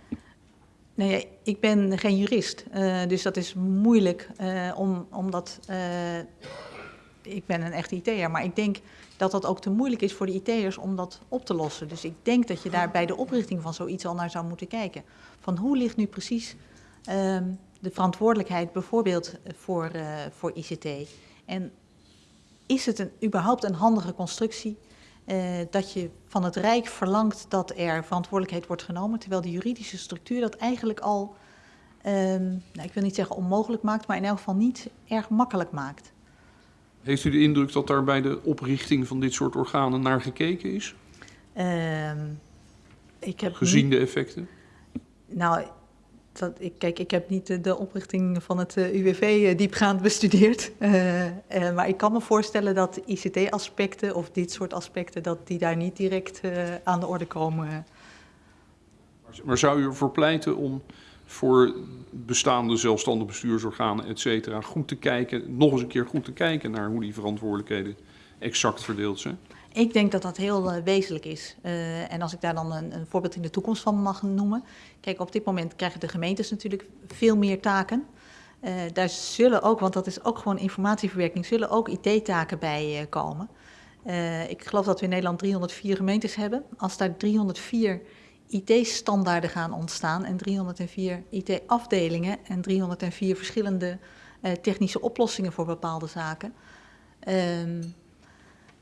Nou ja, ik ben geen jurist, eh, dus dat is moeilijk eh, om, omdat ik ben een echte IT'er, maar ik denk dat dat ook te moeilijk is voor de IT'ers om dat op te lossen. Dus ik denk dat je daar bij de oprichting van zoiets al naar zou moeten kijken. Van hoe ligt nu precies ehm, de verantwoordelijkheid bijvoorbeeld voor, eh, voor ICT? En is het een, überhaupt een handige constructie eh, dat je van het Rijk verlangt dat er verantwoordelijkheid wordt genomen, terwijl de juridische structuur dat eigenlijk al, ehm, nou, ik wil niet zeggen onmogelijk maakt, maar in elk geval niet erg makkelijk maakt. Heeft u de indruk dat daar bij de oprichting van dit soort organen naar gekeken is? Ehm, ik heb Gezien de effecten? Nou, dat, ik, kijk, ik heb niet de, oprichting van het eh, UWV eh, diepgaand bestudeerd. Eh, maar ik kan me voorstellen dat ICT-aspecten of dit soort aspecten, dat die daar niet direct aan de orde komen. Maar zou u ervoor pleiten om voor bestaande zelfstandig bestuursorganen, et cetera, goed te kijken, nog eens een keer goed te kijken naar hoe die verantwoordelijkheden exact verdeeld zijn? Ik denk dat dat heel eh, wezenlijk is. Eh, en als ik daar dan een, een voorbeeld in de toekomst van mag noemen. Kijk, op dit moment krijgen de gemeentes natuurlijk veel meer taken. Eh, daar zullen ook, want dat is ook gewoon informatieverwerking, zullen ook IT-taken bij komen. Ik geloof dat we in Nederland 304 gemeentes hebben. Als daar 304 IT-standaarden gaan ontstaan en 304 IT-afdelingen en 304 verschillende eh, technische oplossingen voor bepaalde zaken. ehm,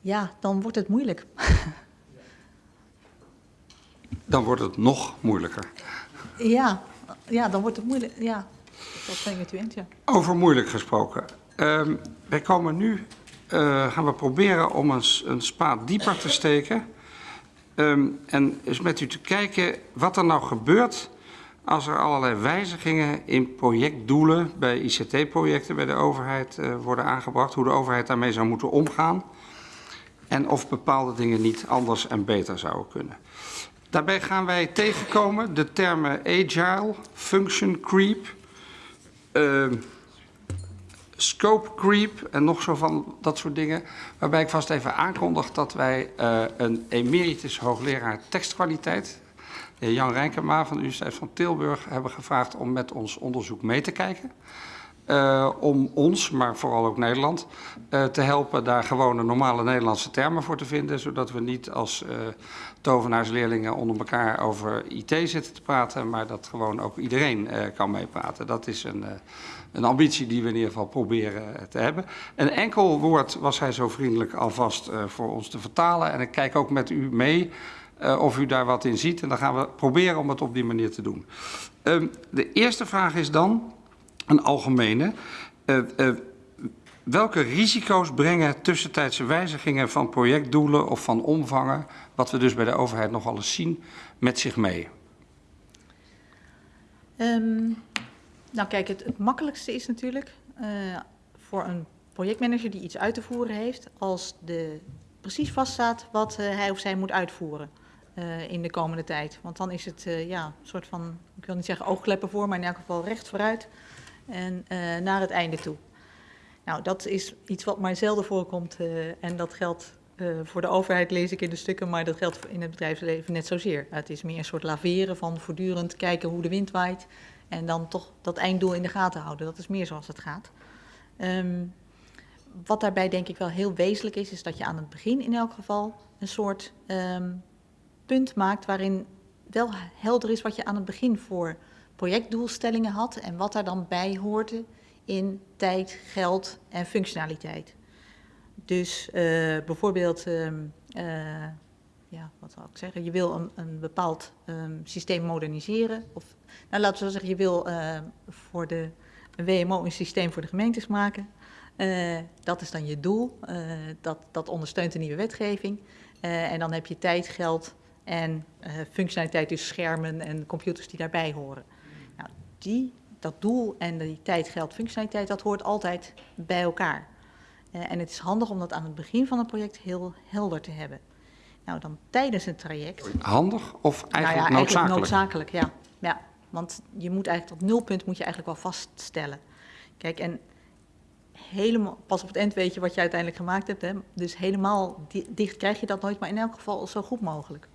ja, dan wordt het moeilijk. Dan wordt het nog moeilijker. Ja, ja dan wordt het moeilijk. Ja, dat ben ik met u eens, ja. Over moeilijk gesproken. Ehm, wij komen nu, eh, gaan we proberen om een, een spaat dieper te steken. Ehm, en eens met u te kijken wat er nou gebeurt als er allerlei wijzigingen in projectdoelen bij ICT-projecten bij de overheid eh, worden aangebracht. Hoe de overheid daarmee zou moeten omgaan. En of bepaalde dingen niet anders en beter zouden kunnen. Daarbij gaan wij tegenkomen de termen agile, function creep, Ehm, scope creep en nog zo van dat soort dingen. Waarbij ik vast even aankondig dat wij eh, een emeritus hoogleraar tekstkwaliteit, de heer Jan Rijnkema van de Universiteit van Tilburg, hebben gevraagd om met ons onderzoek mee te kijken. Eh, om ons, maar vooral ook Nederland, eh, te helpen daar gewone normale Nederlandse termen voor te vinden. Zodat we niet als tovenaarsleerlingen onder elkaar over IT zitten te praten, maar dat gewoon ook iedereen eh, kan meepraten. Dat is een, eh, een ambitie die we in ieder geval proberen eh, te hebben. Een enkel woord was hij zo vriendelijk alvast voor ons te vertalen. En ik kijk ook met u mee of u daar wat in ziet. En dan gaan we proberen om het op die manier te doen. Ehm, de eerste vraag is dan een algemene. Welke risico's brengen tussentijdse wijzigingen van projectdoelen of van omvangen, wat we dus bij de overheid nogal eens zien, met zich mee? Ehm, nou kijk, het, het makkelijkste is natuurlijk eh, voor een projectmanager die iets uit te voeren heeft, als de precies vaststaat wat eh, hij of zij moet uitvoeren eh, in de komende tijd. Want dan is het ja, een soort van, ik wil niet zeggen oogkleppen voor, maar in elk geval recht vooruit en naar het einde toe. Nou, dat is iets wat maar zelden voorkomt eh, en dat geldt eh, voor de overheid, lees ik in de stukken, maar dat geldt in het bedrijfsleven net zozeer. Het is meer een soort laveren van voortdurend kijken hoe de wind waait en dan toch dat einddoel in de gaten houden. Dat is meer zoals het gaat. Ehm, wat daarbij denk ik wel heel wezenlijk is, is dat je aan het begin in elk geval een soort ehm, punt maakt waarin wel helder is wat je aan het begin voor projectdoelstellingen had en wat daar dan bij hoorde in tijd, geld en functionaliteit. Dus eh, bijvoorbeeld, ehm, eh, ja, wat zal ik zeggen, je wil een, een bepaald ehm, systeem moderniseren. Of, nou, laten we zeggen, je wil eh, voor de WMO een systeem voor de gemeentes maken. Dat is dan je doel. Dat, dat ondersteunt de nieuwe wetgeving. En dan heb je tijd, geld en functionaliteit, dus schermen en computers die daarbij horen. Nou, die, dat doel en die tijd, geld, functionaliteit, dat hoort altijd bij elkaar. Eh, en het is handig om dat aan het begin van een project heel helder te hebben. Nou, dan tijdens een traject. Handig of eigenlijk nou ja, noodzakelijk? Eigenlijk noodzakelijk, ja. ja. Want je moet eigenlijk dat nulpunt moet je eigenlijk wel vaststellen. Kijk, en helemaal, pas op het eind weet je wat je uiteindelijk gemaakt hebt. Hè? Dus helemaal di- dicht krijg je dat nooit, maar in elk geval zo goed mogelijk.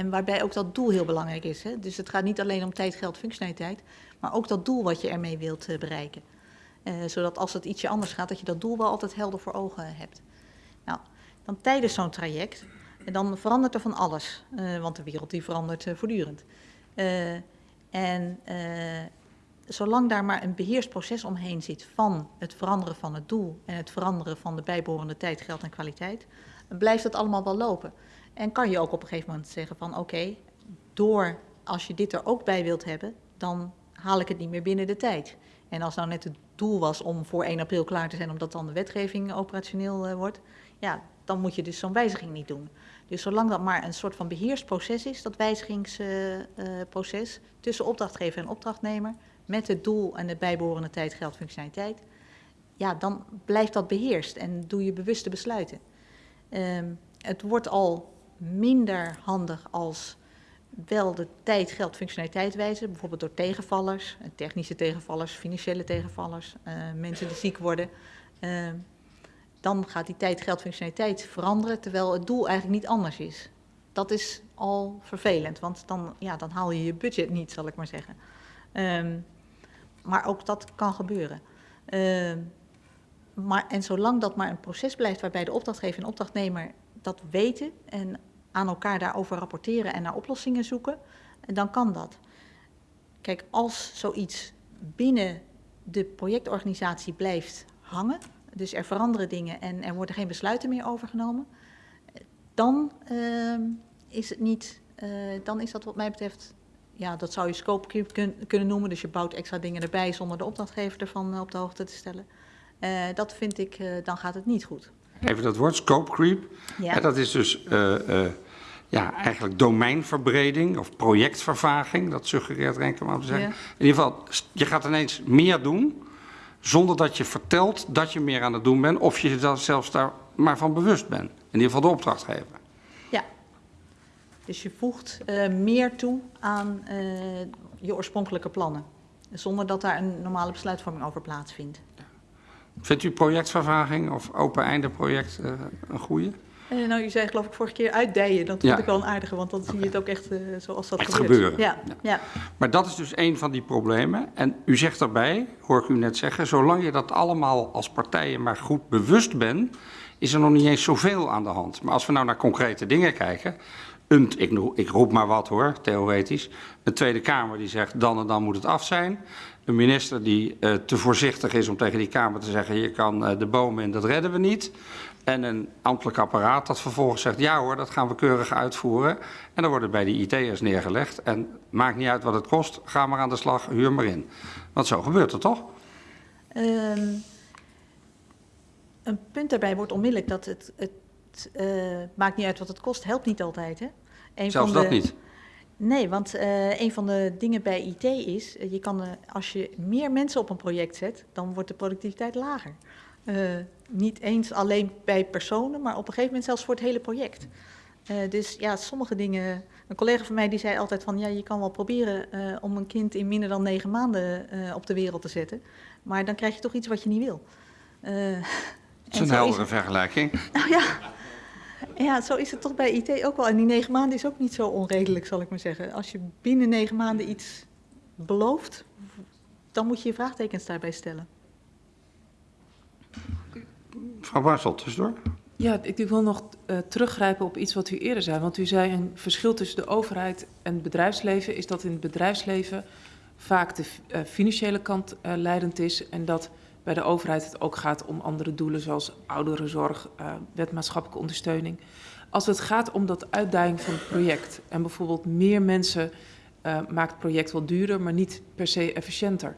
En waarbij ook dat doel heel belangrijk is. Hè? Dus het gaat niet alleen om tijd, geld, functionaliteit, maar ook dat doel wat je ermee wilt eh, bereiken. Eh, zodat als het ietsje anders gaat, dat je dat doel wel altijd helder voor ogen hebt. Nou, dan tijdens zo'n traject, dan verandert er van alles. eh, want de wereld die verandert eh, voortdurend. Eh, en eh, zolang daar maar een beheersproces omheen zit van het veranderen van het doel en het veranderen van de bijbehorende tijd, geld en kwaliteit, blijft dat allemaal wel lopen. En kan je ook op een gegeven moment zeggen van oké, door als je dit er ook bij wilt hebben, dan haal ik het niet meer binnen de tijd. En als nou net het doel was om voor 1 april klaar te zijn, omdat dan de wetgeving operationeel eh, wordt, ja, dan moet je dus zo'n wijziging niet doen. Dus zolang dat maar een soort van beheersproces is, dat wijzigingsproces tussen opdrachtgever en opdrachtnemer, met het doel en de bijbehorende tijd, geld, functionaliteit, ja, dan blijft dat beheerst en doe je bewuste besluiten. Ehm, het wordt al minder handig als wel de tijd, geld, functionaliteit wijzen, bijvoorbeeld door tegenvallers, eh, technische tegenvallers, financiële tegenvallers, eh, mensen die ziek worden. Ehm, dan gaat die tijd, geld, functionaliteit veranderen, terwijl het doel eigenlijk niet anders is. Dat is al vervelend, want dan, ja, dan haal je je budget niet, zal ik maar zeggen. Ehm, maar ook dat kan gebeuren. Ehm, maar, en zolang dat maar een proces blijft waarbij de opdrachtgever en opdrachtnemer dat weten en aan elkaar daarover rapporteren en naar oplossingen zoeken, dan kan dat. Kijk, als zoiets binnen de projectorganisatie blijft hangen, dus er veranderen dingen en er worden geen besluiten meer overgenomen, dan ehm, is het niet, eh, dan is dat wat mij betreft, ja, dat zou je scope kun- kunnen noemen. Dus je bouwt extra dingen erbij zonder de opdrachtgever ervan eh, op de hoogte te stellen. Eh, dat vind ik, dan gaat het niet goed. Even dat woord, scope creep. Ja. Dat is dus eh, eh, ja, eigenlijk domeinverbreding of projectvervaging. Dat suggereert Renkema te zeggen. Ja. In ieder geval, je gaat ineens meer doen zonder dat je vertelt dat je meer aan het doen bent. Of je er zelfs daar maar van bewust bent. In ieder geval de opdrachtgever. Ja. Dus je voegt eh, meer toe aan je oorspronkelijke plannen. Zonder dat daar een normale besluitvorming over plaatsvindt. Vindt u projectvervaging of open-einde project eh, een goede? Eh, nou, u zei geloof ik vorige keer uitdijen. Dat Ja. vond ik wel een aardige, want dan zie je het ook echt eh, zoals dat Echt gebeurt. gebeuren. Ja, Ja. ja. Maar dat is dus een van die problemen. En u zegt daarbij, hoor ik u net zeggen, zolang je dat allemaal als partijen maar goed bewust bent, is er nog niet eens zoveel aan de hand. Maar als we nou naar concrete dingen kijken, een, ik, ik roep maar wat hoor, theoretisch, een Tweede Kamer die zegt dan en dan moet het af zijn. Een minister die eh, te voorzichtig is om tegen die Kamer te zeggen, hier kan eh, de bomen in, dat redden we niet. En een ambtelijk apparaat dat vervolgens zegt, ja hoor, dat gaan we keurig uitvoeren. En dan wordt het bij die IT'ers neergelegd. En maakt niet uit wat het kost, ga maar aan de slag, huur maar in. Want zo gebeurt het toch? Ehm, een punt daarbij wordt onmiddellijk dat het, het eh, maakt niet uit wat het kost, helpt niet altijd. Hè? Een Zelfs van dat de- niet. Nee, want eh, een van de dingen bij IT is, eh, je kan, eh, als je meer mensen op een project zet, dan wordt de productiviteit lager. Niet eens alleen bij personen, maar op een gegeven moment zelfs voor het hele project. Dus ja, sommige dingen. Een collega van mij die zei altijd van ja, je kan wel proberen om een kind in minder dan negen maanden op de wereld te zetten. Maar dan krijg je toch iets wat je niet wil. Dat is en een heldere vergelijking. nou ja. Ja, zo is het toch bij IT ook wel. En die negen maanden is ook niet zo onredelijk, zal ik maar zeggen. Als je binnen negen maanden iets belooft, dan moet je je vraagtekens daarbij stellen. Mevrouw Barsel, tussendoor. Ja, ik wil nog eh, teruggrijpen op iets wat u eerder zei. Want u zei een verschil tussen de overheid en het bedrijfsleven is dat in het bedrijfsleven vaak de eh, financiële kant eh, leidend is. En dat bij de overheid het ook gaat om andere doelen zoals ouderenzorg, eh wet maatschappelijke ondersteuning. Als het gaat om dat uitdaging van het project en bijvoorbeeld meer mensen eh, maakt het project wel duurder, maar niet per se efficiënter.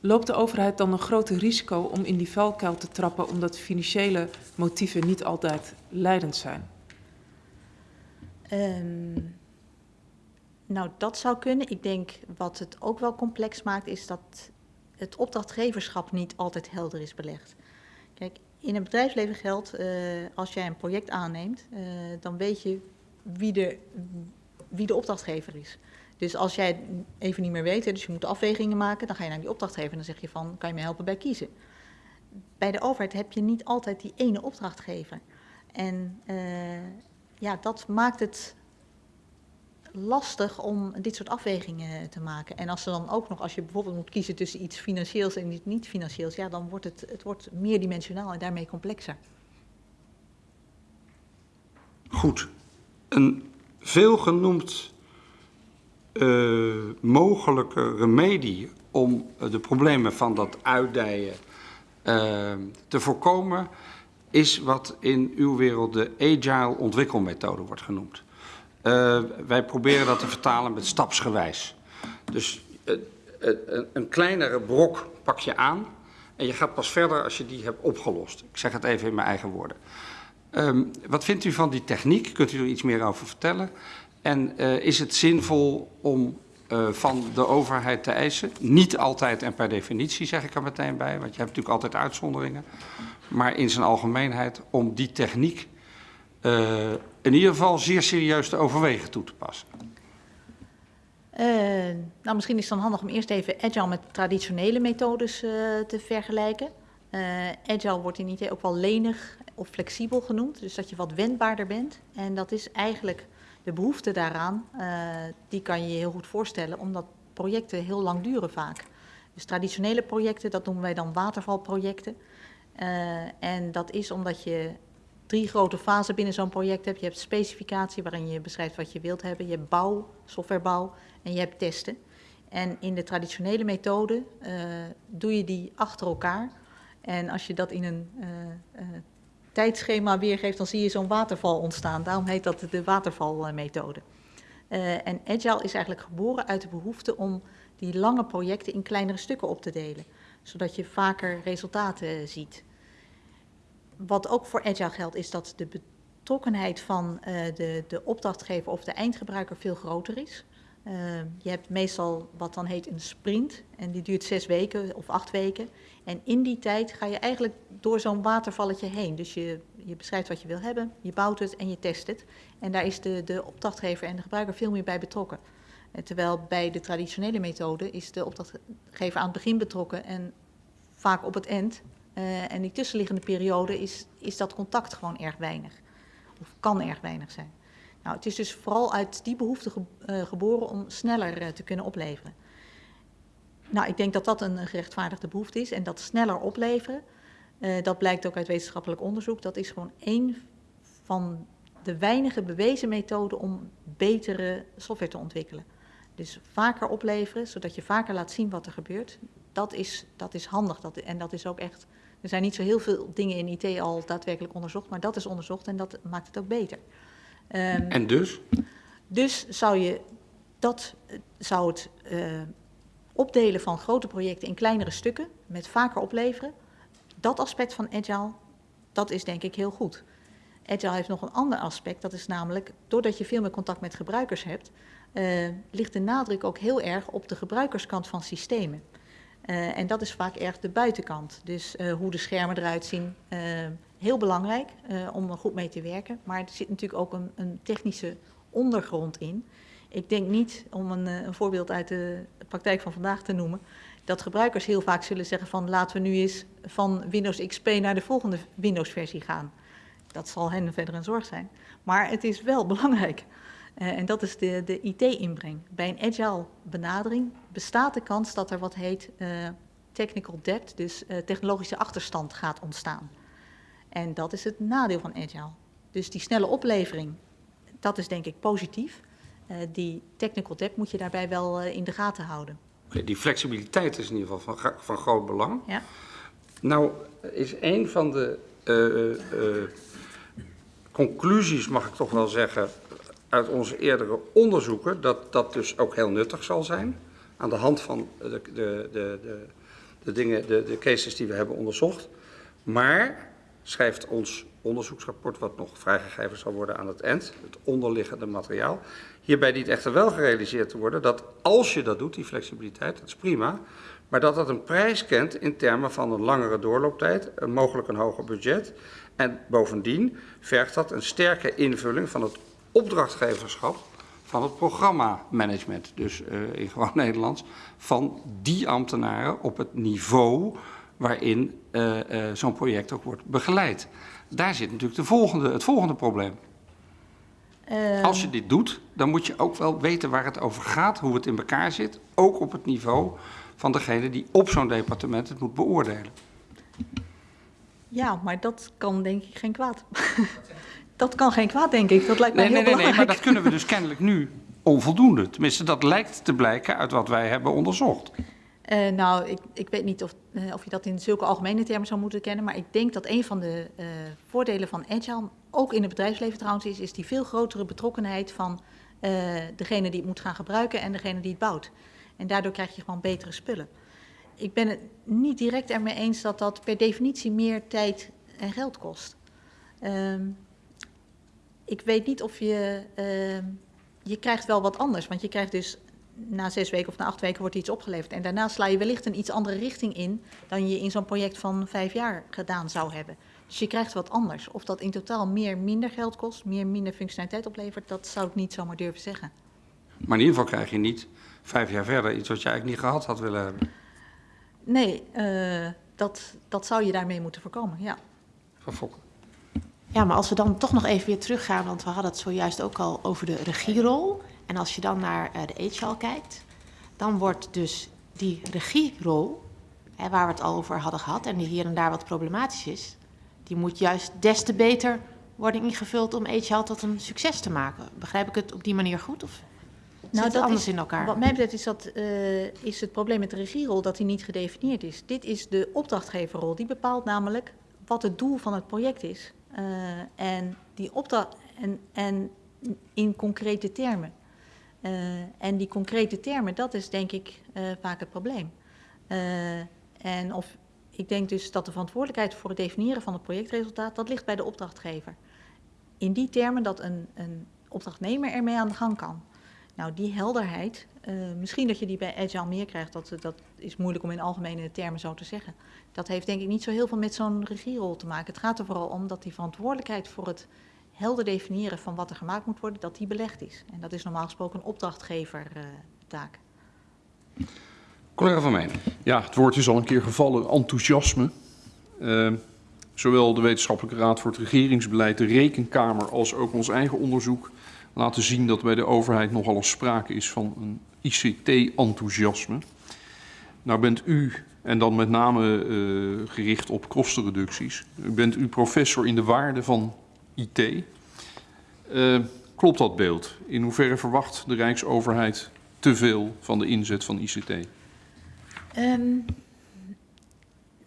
Loopt de overheid dan een groter risico om in die valkuil te trappen, omdat financiële motieven niet altijd leidend zijn? Ehm, nou, dat zou kunnen. Ik denk wat het ook wel complex maakt, is dat het opdrachtgeverschap niet altijd helder is belegd. Kijk, in het bedrijfsleven geldt, eh, als jij een project aanneemt, eh, dan weet je wie de, wie de opdrachtgever is. Dus als jij het even niet meer weet, dus je moet afwegingen maken, dan ga je naar die opdrachtgever en dan zeg je van, kan je me helpen bij kiezen? Bij de overheid heb je niet altijd die ene opdrachtgever. En eh, ja, dat maakt het lastig om dit soort afwegingen te maken. En als er dan ook nog, als je bijvoorbeeld moet kiezen tussen iets financieels en iets niet financieels, ja, dan wordt het, het wordt meerdimensionaal en daarmee complexer. Goed. Een veelgenoemd eh, mogelijke remedie om eh, de problemen van dat uitdijen eh, te voorkomen, is wat in uw wereld de agile ontwikkelmethode wordt genoemd. Eh, wij proberen dat te vertalen met stapsgewijs. Dus eh, eh, een, kleinere brok pak je aan en je gaat pas verder als je die hebt opgelost. Ik zeg het even in mijn eigen woorden. Ehm, wat vindt u van die techniek? Kunt u er iets meer over vertellen? En is het zinvol om van de overheid te eisen? Niet altijd en per definitie, zeg ik er meteen bij, want je hebt natuurlijk altijd uitzonderingen. Maar in zijn algemeenheid om die techniek eh, in ieder geval zeer serieus te overwegen toe te passen. Eh, nou, misschien is het dan handig om eerst even agile met traditionele methodes eh, te vergelijken. Agile wordt in IT ook wel lenig of flexibel genoemd, dus dat je wat wendbaarder bent. En dat is eigenlijk de behoefte daaraan, die kan je je heel goed voorstellen, omdat projecten heel lang duren vaak. Dus traditionele projecten, dat noemen wij dan watervalprojecten. Eh, en dat is omdat je drie grote fasen binnen zo'n project hebt. Je hebt specificatie, waarin je beschrijft wat je wilt hebben. Je hebt bouw, softwarebouw en je hebt testen. En in de traditionele methode eh, doe je die achter elkaar. En als je dat in een eh, tijdschema weergeeft, dan zie je zo'n waterval ontstaan. Daarom heet dat de watervalmethode. En Agile is eigenlijk geboren uit de behoefte om die lange projecten in kleinere stukken op te delen. Zodat je vaker resultaten ziet. Wat ook voor Agile geldt, is dat de betrokkenheid van eh, de, de opdrachtgever of de eindgebruiker veel groter is. Eh, je hebt meestal wat dan heet een sprint en die duurt zes weken of acht weken. En in die tijd ga je eigenlijk door zo'n watervalletje heen. Dus je, je beschrijft wat je wil hebben, je bouwt het en je test het. En daar is de, de opdrachtgever en de gebruiker veel meer bij betrokken. Eh, terwijl bij de traditionele methode is de opdrachtgever aan het begin betrokken en vaak op het eind. Uh, en die tussenliggende periode is, is dat contact gewoon erg weinig. Of kan erg weinig zijn. Nou, het is dus vooral uit die behoefte ge, uh, geboren om sneller uh, te kunnen opleveren. Nou, ik denk dat dat een gerechtvaardigde behoefte is. En dat sneller opleveren, dat blijkt ook uit wetenschappelijk onderzoek, dat is gewoon één van de weinige bewezen methoden om betere software te ontwikkelen. Dus vaker opleveren, zodat je vaker laat zien wat er gebeurt. Dat is, dat is handig. Dat, en dat is ook echt. Er zijn niet zo heel veel dingen in IT al daadwerkelijk onderzocht, maar dat is onderzocht en dat maakt het ook beter. Um, en dus? Dus zou je dat zou het uh, opdelen van grote projecten in kleinere stukken met vaker opleveren. Dat aspect van agile, dat is denk ik heel goed. Agile heeft nog een ander aspect, dat is namelijk, doordat je veel meer contact met gebruikers hebt, uh, ligt de nadruk ook heel erg op de gebruikerskant van systemen. Uh, en dat is vaak erg de buitenkant. Dus uh, hoe de schermen eruit zien, heel belangrijk om er goed mee te werken. Maar er zit natuurlijk ook een, een technische ondergrond in. Ik denk niet, om een, een, voorbeeld uit de praktijk van vandaag te noemen, dat gebruikers heel vaak zullen zeggen van laten we nu eens van Windows XP naar de volgende Windows-versie gaan. Dat zal hen verder een zorg zijn. Maar het is wel belangrijk. Uh, en dat is de, de IT-inbreng. Bij een agile benadering bestaat de kans dat er wat heet uh, technical debt, dus uh, technologische achterstand gaat ontstaan. En dat is het nadeel van agile. Dus die snelle oplevering, dat is denk ik positief. die technical debt moet je daarbij wel in de gaten houden. Die flexibiliteit is in ieder geval van, van groot belang. Ja. Nou is een van de conclusies, mag ik toch wel zeggen, uit onze eerdere onderzoeken dat dat dus ook heel nuttig zal zijn. Aan de hand van de, de, de, de, dingen, de, de cases die we hebben onderzocht. Maar, schrijft ons onderzoeksrapport, wat nog vrijgegeven zal worden aan het eind, het onderliggende materiaal. Hierbij dient echter wel gerealiseerd te worden dat als je dat doet, die flexibiliteit, dat is prima, maar dat dat een prijs kent in termen van een langere doorlooptijd, mogelijk een hoger budget. En bovendien vergt dat een sterke invulling van het opdrachtgeverschap van het programmamanagement, dus uh, in gewoon Nederlands, van die ambtenaren op het niveau waarin uh, uh, zo'n project ook wordt begeleid. Daar zit natuurlijk de volgende, het volgende probleem. Als je dit doet, dan moet je ook wel weten waar het over gaat, hoe het in elkaar zit, ook op het niveau van degene die op zo'n departement het moet beoordelen. Ja, maar dat kan denk ik geen kwaad. Dat kan geen kwaad, denk ik. Dat lijkt mij nee, heel nee, belangrijk. Nee, maar dat kunnen we dus kennelijk nu onvoldoende. Tenminste, dat lijkt te blijken uit wat wij hebben onderzocht. Uh, nou, ik, ik, weet niet of, uh, of, je dat in zulke algemene termen zou moeten kennen, maar ik denk dat een van de uh, voordelen van Agile, ook in het bedrijfsleven trouwens, is, is die veel grotere betrokkenheid van degene die het moet gaan gebruiken en degene die het bouwt. En daardoor krijg je gewoon betere spullen. Ik ben het niet direct ermee eens dat dat per definitie meer tijd en geld kost. Um, ik weet niet of je... Uh, je krijgt wel wat anders, want je krijgt dus na zes weken of na acht weken wordt iets opgeleverd. En daarna sla je wellicht een iets andere richting in dan je in zo'n project van vijf jaar gedaan zou hebben. Dus je krijgt wat anders. Of dat in totaal meer minder geld kost, meer minder functionaliteit oplevert, dat zou ik niet zomaar durven zeggen. Maar in ieder geval krijg je niet vijf jaar verder iets wat je eigenlijk niet gehad had willen hebben. Nee, uh, dat, dat zou je daarmee moeten voorkomen, ja. Van Fokken. Ja, maar als we dan toch nog even weer teruggaan, want we hadden het zojuist ook al over de regierol. En als je dan naar uh, de HR kijkt, dan wordt dus die regierol, hè, waar we het al over hadden gehad en die hier en daar wat problematisch is, die moet juist des te beter worden ingevuld om HR tot een succes te maken. Begrijp ik het op die manier goed? Of nou, zit dat anders is, in elkaar? Wat mij betreft is, dat, uh, is het probleem met de regierol dat die niet gedefinieerd is. Dit is de opdrachtgeverrol. Die bepaalt namelijk wat het doel van het project is. Uh, en die en, en in concrete termen. Uh, en die concrete termen, dat is denk ik uh, vaak het probleem. en of, ik denk dus dat de verantwoordelijkheid voor het definiëren van het projectresultaat, dat ligt bij de opdrachtgever. In die termen dat een, een opdrachtnemer ermee aan de gang kan. Nou, die helderheid, uh, misschien dat je die bij Agile meer krijgt, dat, dat is moeilijk om in algemene termen zo te zeggen. Dat heeft denk ik niet zo heel veel met zo'n regierol te maken. Het gaat er vooral om dat die verantwoordelijkheid voor het helder definiëren van wat er gemaakt moet worden, dat die belegd is. En dat is normaal gesproken een opdrachtgevertaak. Uh, Collega van Meen. Ja, het woord is al een keer gevallen, enthousiasme. Uh, zowel de Wetenschappelijke Raad voor het Regeringsbeleid, de Rekenkamer, als ook ons eigen onderzoek laten zien dat bij de overheid nogal eens sprake is van een ICT-enthousiasme. Nou bent u, en dan met name uh, gericht op kostenreducties, bent u professor in de waarde van IT. Uh, klopt dat beeld? In hoeverre verwacht de Rijksoverheid te veel van de inzet van ICT? Um,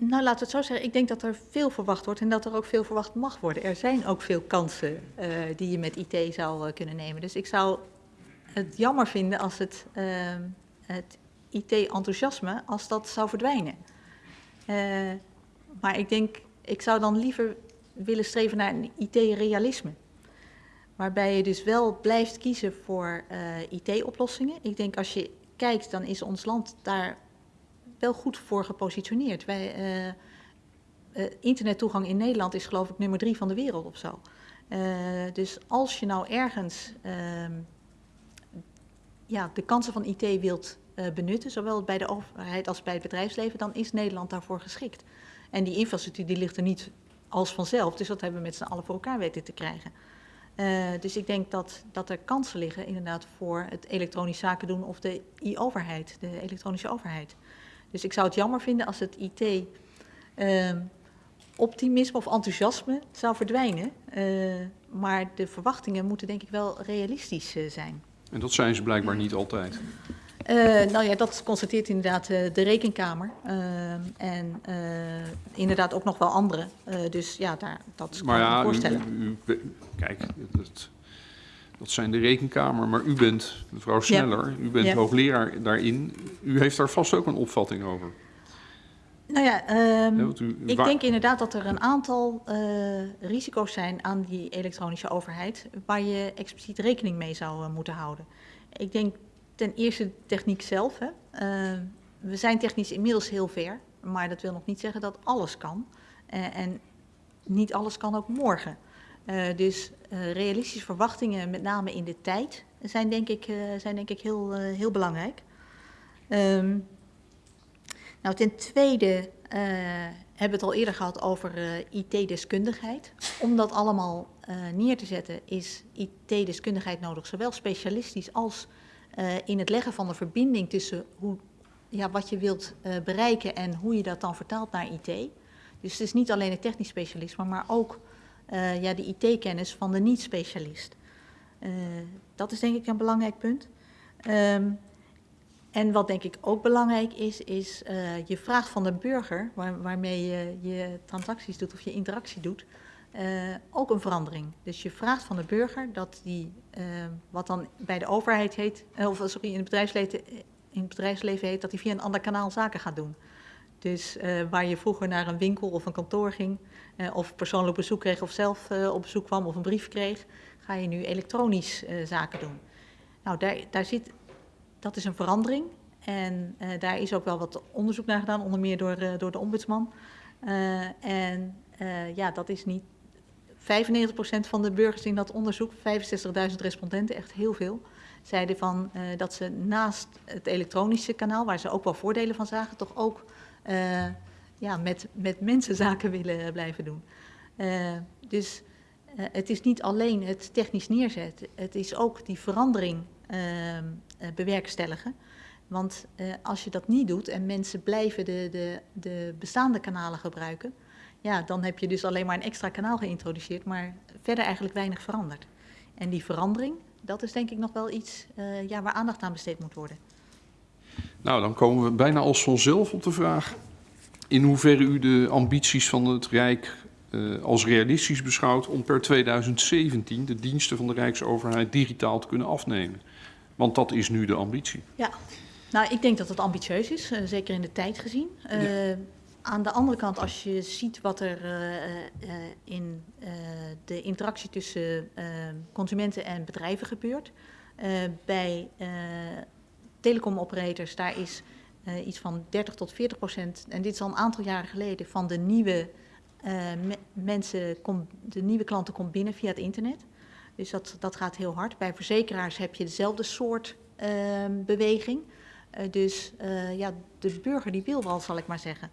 nou, laten we het zo zeggen. Ik denk dat er veel verwacht wordt en dat er ook veel verwacht mag worden. Er zijn ook veel kansen uh, die je met IT zou uh, kunnen nemen. Dus ik zou het jammer vinden als het, uh, het IT-enthousiasme, als dat zou verdwijnen. maar ik denk, ik zou dan liever willen streven naar een IT-realisme. Waarbij je dus wel blijft kiezen voor IT-oplossingen. Ik denk als je kijkt, dan is ons land daar wel goed voor gepositioneerd. Wij, uh, uh, internettoegang in Nederland is geloof ik nummer drie van de wereld of zo. dus als je nou ergens ehm, ja, de kansen van IT wilt benutten, zowel bij de overheid als bij het bedrijfsleven, dan is Nederland daarvoor geschikt. En die infrastructuur die ligt er niet als vanzelf, dus dat hebben we met z'n allen voor elkaar weten te krijgen. Dus ik denk dat, dat er kansen liggen inderdaad voor het elektronisch zaken doen of de e-overheid, de elektronische overheid. Dus ik zou het jammer vinden als het IT uh, optimisme of enthousiasme zou verdwijnen. Uh, maar de verwachtingen moeten denk ik wel realistisch uh, zijn. En dat zijn ze blijkbaar niet altijd. Uh, nou ja, dat constateert inderdaad de rekenkamer. Uh, en inderdaad ook nog wel andere. dus ja, daar, dat kan maar ik ja, me voorstellen. U, u, kijk, dat, dat zijn de rekenkamer. Maar u bent, mevrouw Sneller, ja. u bent ja. hoogleraar daarin. U heeft daar vast ook een opvatting over. Nou ja, um, u, ik waar... denk inderdaad dat er een aantal risico's zijn aan die elektronische overheid. Waar je expliciet rekening mee zou moeten houden. Ik denk ten eerste de techniek zelf. Hè. Uh, we zijn technisch inmiddels heel ver, maar dat wil nog niet zeggen dat alles kan. En niet alles kan ook morgen. Uh, dus realistische verwachtingen, met name in de tijd, zijn denk ik, zijn denk ik heel, heel belangrijk. Um, nou, ten tweede hebben we het al eerder gehad over IT-deskundigheid. Om dat allemaal neer te zetten is IT-deskundigheid nodig, zowel specialistisch als in het leggen van de verbinding tussen hoe, ja, wat je wilt bereiken en hoe je dat dan vertaalt naar IT. Dus het is niet alleen het technisch specialisme, maar ook uh, ja, de IT-kennis van de niet-specialist. dat is denk ik een belangrijk punt. Um, en wat denk ik ook belangrijk is, is je vraagt van de burger, waar, waarmee je je transacties doet of je interactie doet, uh, ook een verandering. Dus je vraagt van de burger dat die, uh, wat dan bij de overheid heet, uh, of sorry, in het, bedrijfsleven, in het bedrijfsleven heet, dat hij via een ander kanaal zaken gaat doen. Dus waar je vroeger naar een winkel of een kantoor ging, of persoonlijk bezoek kreeg of zelf op bezoek kwam of een brief kreeg, ga je nu elektronisch zaken doen. Nou, daar, daar zit, dat is een verandering. En daar is ook wel wat onderzoek naar gedaan, onder meer door, door de ombudsman. en ja, dat is niet 95% van de burgers in dat onderzoek, 65.000 respondenten, echt heel veel, zeiden van, dat ze naast het elektronische kanaal, waar ze ook wel voordelen van zagen, toch ook uh, ja, met, met mensen zaken willen blijven doen. Uh, dus het is niet alleen het technisch neerzetten, het is ook die verandering bewerkstelligen. Want als je dat niet doet en mensen blijven de, de, de bestaande kanalen gebruiken, ja, dan heb je dus alleen maar een extra kanaal geïntroduceerd, maar verder eigenlijk weinig veranderd. En die verandering, dat is denk ik nog wel iets ja, waar aandacht aan besteed moet worden. Nou, dan komen we bijna als vanzelf op de vraag in hoeverre u de ambities van het Rijk uh, als realistisch beschouwt om per 2017 de diensten van de Rijksoverheid digitaal te kunnen afnemen. Want dat is nu de ambitie. Ja, nou, ik denk dat het ambitieus is, uh, zeker in de tijd gezien. Uh, ja. Aan de andere kant, als je ziet wat er in de interactie tussen consumenten en bedrijven gebeurt. bij telecomoperators, daar is iets van 30 tot 40 procent, en dit is al een aantal jaren geleden, van de nieuwe me mensen, de nieuwe klanten komt binnen via het internet. Dus dat, dat gaat heel hard. Bij verzekeraars heb je dezelfde soort beweging. dus ja, de burger die wil wel, zal ik maar zeggen.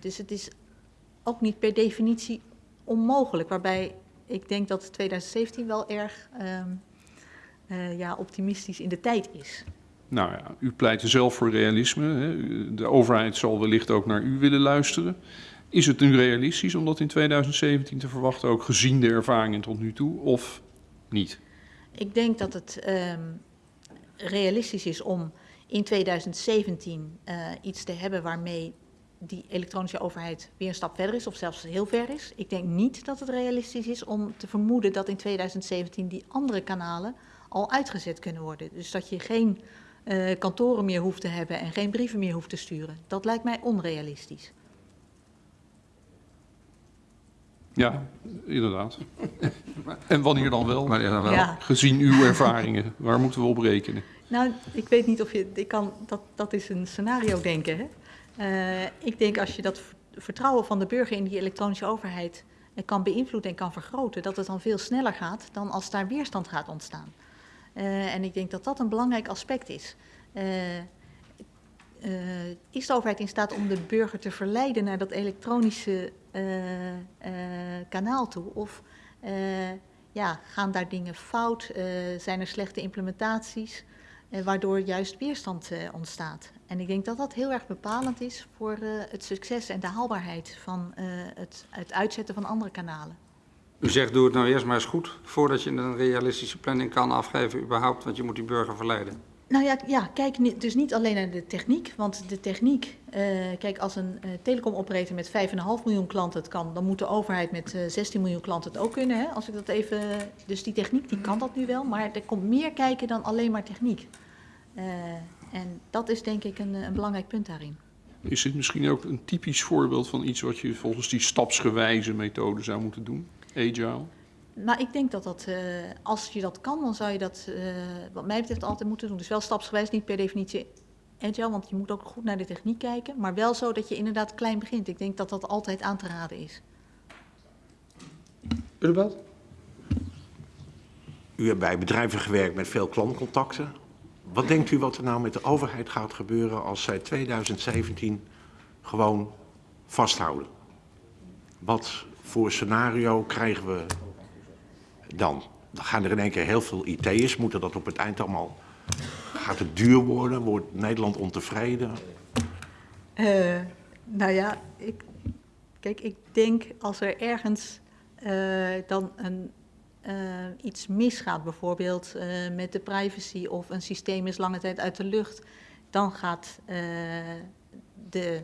Dus het is ook niet per definitie onmogelijk. Waarbij ik denk dat 2017 wel erg uh, ja, optimistisch in de tijd is. Nou ja, u pleit zelf voor realisme. De overheid zal wellicht ook naar u willen luisteren. Is het nu realistisch om dat in 2017 te verwachten, ook gezien de ervaringen tot nu toe, of niet? Ik denk dat het um, realistisch is om in 2017 uh, iets te hebben waarmee die elektronische overheid weer een stap verder is, of zelfs heel ver is. Ik denk niet dat het realistisch is om te vermoeden dat in 2017 die andere kanalen al uitgezet kunnen worden. Dus dat je geen uh, kantoren meer hoeft te hebben en geen brieven meer hoeft te sturen. Dat lijkt mij onrealistisch. Ja, inderdaad. en wanneer dan wel? Maar ja, dan wel. Ja. Gezien uw ervaringen, waar moeten we op rekenen? Nou, ik weet niet of je. Ik kan, dat, dat is een scenario denken. Hè? Eh, ik denk als je dat vertrouwen van de burger in die elektronische overheid eh, kan beïnvloeden en kan vergroten, dat het dan veel sneller gaat dan als daar weerstand gaat ontstaan. Eh, en ik denk dat dat een belangrijk aspect is. Eh, eh, is de overheid in staat om de burger te verleiden naar dat elektronische kanaal toe? Of ja, gaan daar dingen fout? Zijn er slechte implementaties? waardoor juist weerstand ontstaat. En ik denk dat dat heel erg bepalend is voor het succes en de haalbaarheid van het uitzetten van andere kanalen. U zegt doe het nou eerst maar eens goed voordat je een realistische planning kan afgeven überhaupt, want je moet die burger verleiden. Nou ja, ja kijk dus niet alleen naar de techniek, want de techniek, eh, kijk als een eh telecomoperator met 5,5 miljoen klanten het kan, dan moet de overheid met eh 16 miljoen klanten het ook kunnen. Hè? Als ik dat even, dus die techniek die kan dat nu wel, maar er komt meer kijken dan alleen maar techniek. Eh, en dat is denk ik een, eh, een belangrijk punt daarin. Is dit misschien ook een typisch voorbeeld van iets wat je volgens die stapsgewijze methode zou moeten doen? Agile? Nou, ik denk dat dat, eh, als je dat kan, dan zou je dat, eh, wat mij betreft, altijd moeten doen. Dus wel stapsgewijs, niet per definitie agile, want je moet ook goed naar de techniek kijken. Maar wel zo dat je inderdaad klein begint. Ik denk dat dat altijd aan te raden is. Ulbert? U hebt bij bedrijven gewerkt met veel klantcontacten. Wat denkt u wat er nou met de overheid gaat gebeuren als zij 2017 gewoon vasthouden? Wat voor scenario krijgen we dan? Dan gaan er in één keer heel veel IT'ers, moeten dat op het eind allemaal... Gaat het duur worden? Wordt Nederland ontevreden? Eh, nou ja, ik, kijk, ik denk als er ergens eh, dan een, eh, iets misgaat, bijvoorbeeld met de privacy of een systeem is lange tijd uit de lucht, dan gaat de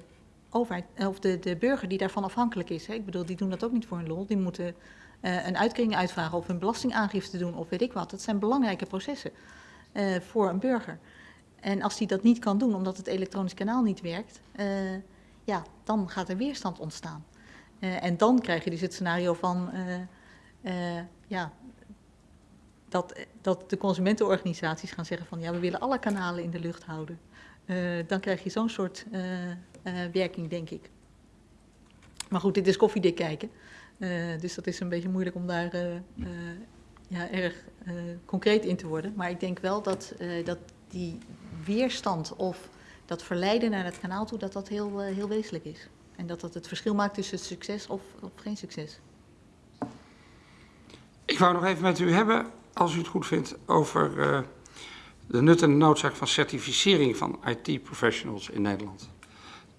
overheid of de, de burger die daarvan afhankelijk is, hè, ik bedoel, die doen dat ook niet voor hun lol, die moeten eh, een uitkering uitvragen of een belastingaangifte doen of weet ik wat. Dat zijn belangrijke processen eh, voor een burger. En als die dat niet kan doen omdat het elektronisch kanaal niet werkt, eh, ja, dan gaat er weerstand ontstaan. Eh, en dan krijg je dus het scenario van eh, eh, ja, dat, dat de consumentenorganisaties gaan zeggen van ja, we willen alle kanalen in de lucht houden. Eh, dan krijg je zo'n soort eh, eh, werking, denk ik. Maar goed, dit is koffiedik kijken. Eh, dus dat is een beetje moeilijk om daar eh, eh, ja, erg eh, concreet in te worden. Maar ik denk wel dat, eh, dat die weerstand of dat verleiden naar het kanaal toe, dat dat heel, eh, heel wezenlijk is. En dat dat het verschil maakt tussen succes of, of geen succes. Ik wou nog even met u hebben, als u het goed vindt, over eh, de nut en noodzaak van certificering van IT-professionals in Nederland.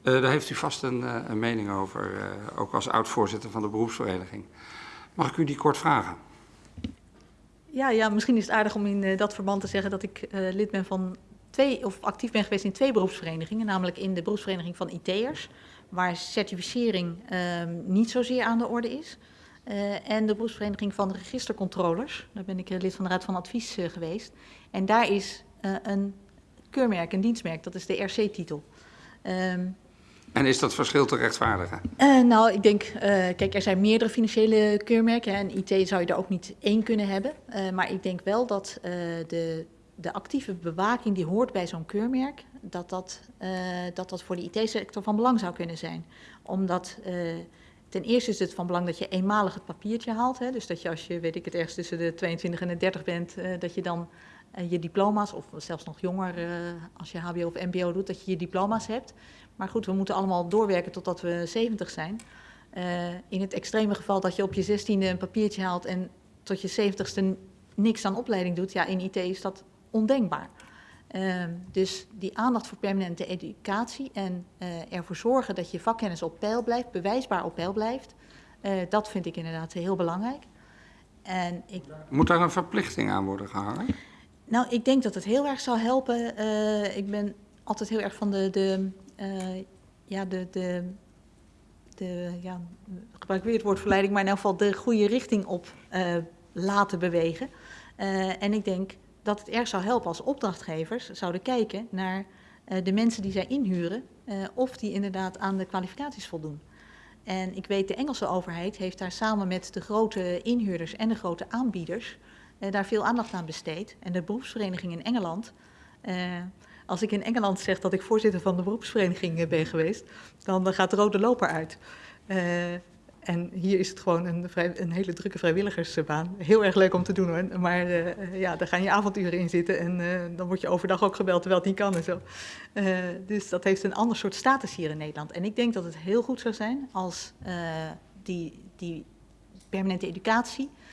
Eh, daar heeft u vast een, eh, een mening over, eh, ook als oud-voorzitter van de beroepsvereniging. Mag ik u die kort vragen? Ja, ja, misschien is het aardig om in dat verband te zeggen dat ik lid ben van twee, of actief ben geweest in twee beroepsverenigingen, namelijk in de beroepsvereniging van IT'ers, waar certificering ehm, niet zozeer aan de orde is. En de beroepsvereniging van registercontrollers, daar ben ik lid van de Raad van Advies geweest. En daar is een keurmerk, een dienstmerk, dat is de RC-titel. Ehm, En is dat verschil te rechtvaardigen? eh, nou, ik denk, eh, kijk, er zijn meerdere financiële keurmerken. En IT zou je er ook niet één kunnen hebben. Eh, maar ik denk wel dat de, de actieve bewaking die hoort bij zo'n keurmerk, dat dat, dat dat voor de IT-sector van belang zou kunnen zijn. Omdat ten eerste is het van belang dat je eenmalig het papiertje haalt. Hè, dus dat je als je, weet ik het, ergens tussen de 22 en de 30 bent, dat je dan je diploma's, of zelfs nog jonger eh, als je HBO of MBO doet, dat je je diploma's hebt. Maar goed, we moeten allemaal doorwerken totdat we 70 zijn. Eh, in het extreme geval dat je op je 16e een papiertje haalt en tot je 70ste niks aan opleiding doet, ja, in IT is dat ondenkbaar. Ehm, dus die aandacht voor permanente educatie en eh, ervoor zorgen dat je vakkennis op peil blijft, bewijsbaar op peil blijft, dat vind ik inderdaad heel belangrijk. En ik Moet daar een verplichting aan worden gehangen? Nou, ik denk dat het heel erg zou helpen. Eh, ik ben altijd heel erg van de, de, eh, ja, de, de, de ja, ik gebruik weer het woord verleiding, maar in elk geval de goede richting op eh, laten bewegen. En ik denk dat het erg zou helpen als opdrachtgevers zouden kijken naar de mensen die zij inhuren, of die inderdaad aan de kwalificaties voldoen. En ik weet, de Engelse overheid heeft daar samen met de grote inhuurders en de grote aanbieders daar veel aandacht aan besteed. En de beroepsvereniging in Engeland. eh, als ik in Engeland zeg dat ik voorzitter van de beroepsvereniging eh, ben geweest, dan eh, gaat de rode loper uit. Eh, en hier is het gewoon een, een hele drukke vrijwilligersbaan. Heel erg leuk om te doen hoor. Maar eh, eh, ja, daar gaan je avonduren in zitten. En eh, dan word je overdag ook gebeld terwijl het niet kan en zo. Eh, dus dat heeft een ander soort status hier in Nederland. En ik denk dat het heel goed zou zijn als eh, die, die permanente educatie, eh,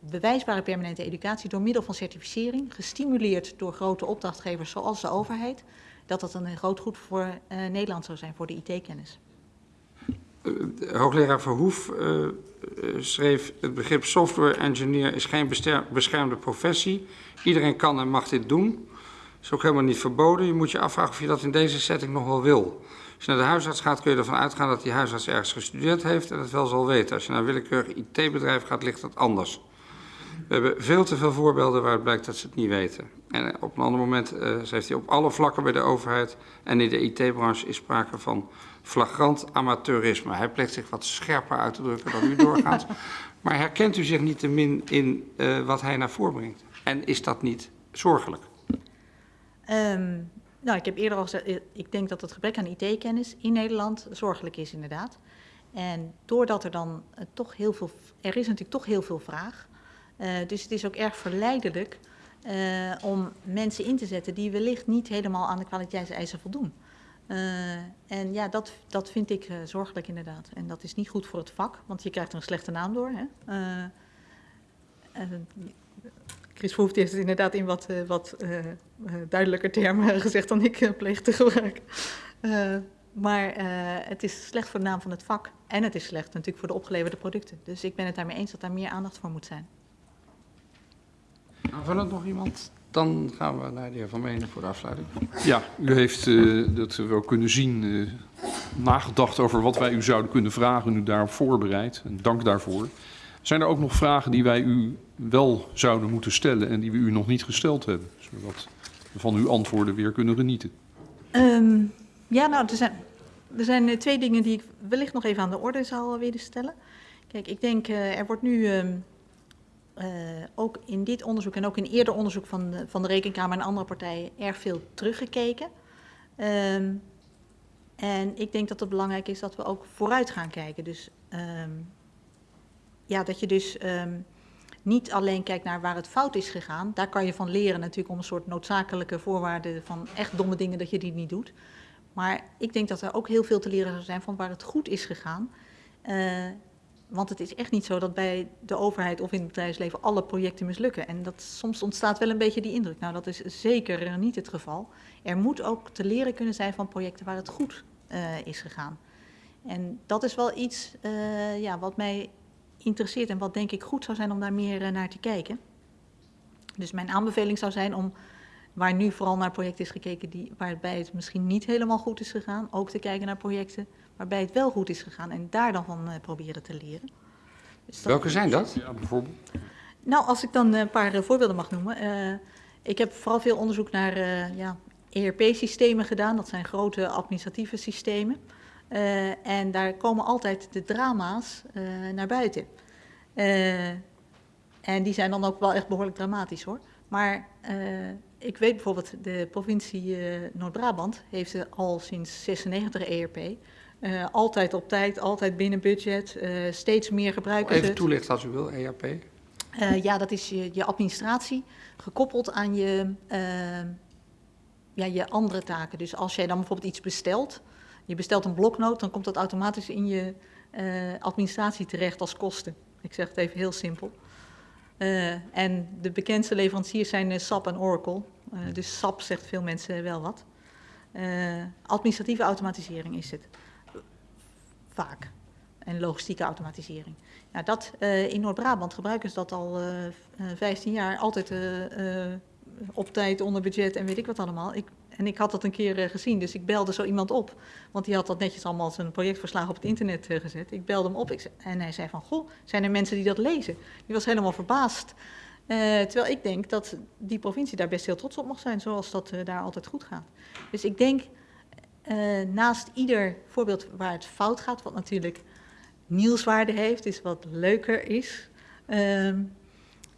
bewijsbare permanente educatie door middel van certificering, gestimuleerd door grote opdrachtgevers zoals de overheid, dat dat een groot goed voor eh, Nederland zou zijn, voor de IT-kennis. De Hoogleraar Verhoef eh, eh, schreef: Het begrip software engineer is geen beschermde professie. Iedereen kan en mag dit doen. Is ook helemaal niet verboden. Je moet je afvragen of je dat in deze setting nog wel wil. Als je naar de huisarts gaat, kun je ervan uitgaan dat die huisarts ergens gestudeerd heeft en het wel zal weten. Als je naar een willekeurig IT-bedrijf gaat, ligt dat anders. We hebben veel te veel voorbeelden waaruit blijkt dat ze het niet weten. En op een ander moment uh, zegt hij op alle vlakken bij de overheid en in de IT-branche is sprake van flagrant amateurisme. Hij pleegt zich wat scherper uit te drukken dan u doorgaans. Maar herkent u zich niet te min in uh, wat hij naar voren brengt? En is dat niet zorgelijk? Um, nou, ik heb eerder al gezegd, ik denk dat het gebrek aan IT-kennis in Nederland zorgelijk is inderdaad. En doordat er dan uh, toch heel veel, er is natuurlijk toch heel veel vraag. Uh, dus het is ook erg verleidelijk om mensen in te zetten die wellicht niet helemaal aan de kwaliteitseisen voldoen. En ja, dat, dat vind ik zorgelijk inderdaad. En dat is niet goed voor het vak, want je krijgt er een slechte naam door. Hè? Chris Verhoeft heeft het inderdaad in wat, wat duidelijker termen gezegd dan ik pleeg te gebruiken. maar het is slecht voor de naam van het vak. En het is slecht natuurlijk voor de opgeleverde producten. Dus ik ben het daarmee eens dat daar meer aandacht voor moet zijn. Aanvullend nog iemand? Dan gaan we naar de heer Van Menen voor de afsluiting. Ja, u heeft, uh, dat we ook kunnen zien, uh, nagedacht over wat wij u zouden kunnen vragen en u daarop voorbereid. En dank daarvoor. Zijn er ook nog vragen die wij u wel zouden moeten stellen en die we u nog niet gesteld hebben? Zodat we van uw antwoorden weer kunnen genieten. Um, ja, nou, er zijn, er zijn twee dingen die ik wellicht nog even aan de orde zou willen stellen. Kijk, ik denk, uh, er wordt nu... Um, uh, ook in dit onderzoek en ook in eerder onderzoek van de, van de Rekenkamer en andere partijen erg veel teruggekeken. Um, en ik denk dat het belangrijk is dat we ook vooruit gaan kijken. Dus ja, dat je dus um, niet alleen kijkt naar waar het fout is gegaan. Daar kan je van leren natuurlijk om een soort noodzakelijke voorwaarden van echt domme dingen dat je die niet doet. Maar ik denk dat er ook heel veel te leren zou zijn van waar het goed is gegaan. Uh, want het is echt niet zo dat bij de overheid of in het bedrijfsleven alle projecten mislukken. En dat, soms ontstaat wel een beetje die indruk. Nou, dat is zeker niet het geval. Er moet ook te leren kunnen zijn van projecten waar het goed uh, is gegaan. En dat is wel iets uh, ja, wat mij interesseert en wat denk ik goed zou zijn om daar meer uh, naar te kijken. Dus mijn aanbeveling zou zijn om, waar nu vooral naar projecten is gekeken die, waarbij het misschien niet helemaal goed is gegaan, ook te kijken naar projecten waarbij het wel goed is gegaan en daar dan van uh, proberen te leren. Dus dat... Welke zijn dat? Ja, bijvoorbeeld. Nou, als ik dan een paar uh, voorbeelden mag noemen. Uh, ik heb vooral veel onderzoek naar ja, ERP-systemen gedaan. Dat zijn grote administratieve systemen. En daar komen altijd de drama's naar buiten. en die zijn dan ook wel echt behoorlijk dramatisch hoor. Maar ik weet bijvoorbeeld, de provincie Noord-Brabant heeft al sinds 96 ERP. Altijd op tijd, altijd binnen budget, steeds meer gebruikers. Even toelichten als u wil, ERP. Ja, dat is je, je, administratie gekoppeld aan je, ja, je andere taken. Dus als jij dan bijvoorbeeld iets bestelt, je bestelt een bloknoot, dan komt dat automatisch in je administratie terecht als kosten. Ik zeg het even heel simpel. en de bekendste leveranciers zijn SAP en Oracle. dus SAP zegt veel mensen wel wat. administratieve automatisering is het vaak. En logistieke automatisering. Nou, dat, in Noord-Brabant gebruiken ze dat al uh, uh, 15 jaar. Altijd op tijd, onder budget en weet ik wat allemaal. Ik, en ik had dat een keer gezien, dus ik belde zo iemand op. Want die had dat netjes allemaal zijn projectverslag op het internet gezet. Ik belde hem op en hij zei van, goh, zijn er mensen die dat lezen? Die was helemaal verbaasd. terwijl ik denk dat die provincie daar best heel trots op mag zijn, zoals dat daar altijd goed gaat. Dus ik denk... eh, naast ieder voorbeeld waar het fout gaat, wat natuurlijk nieuwswaarde heeft, is wat leuker is, ehm,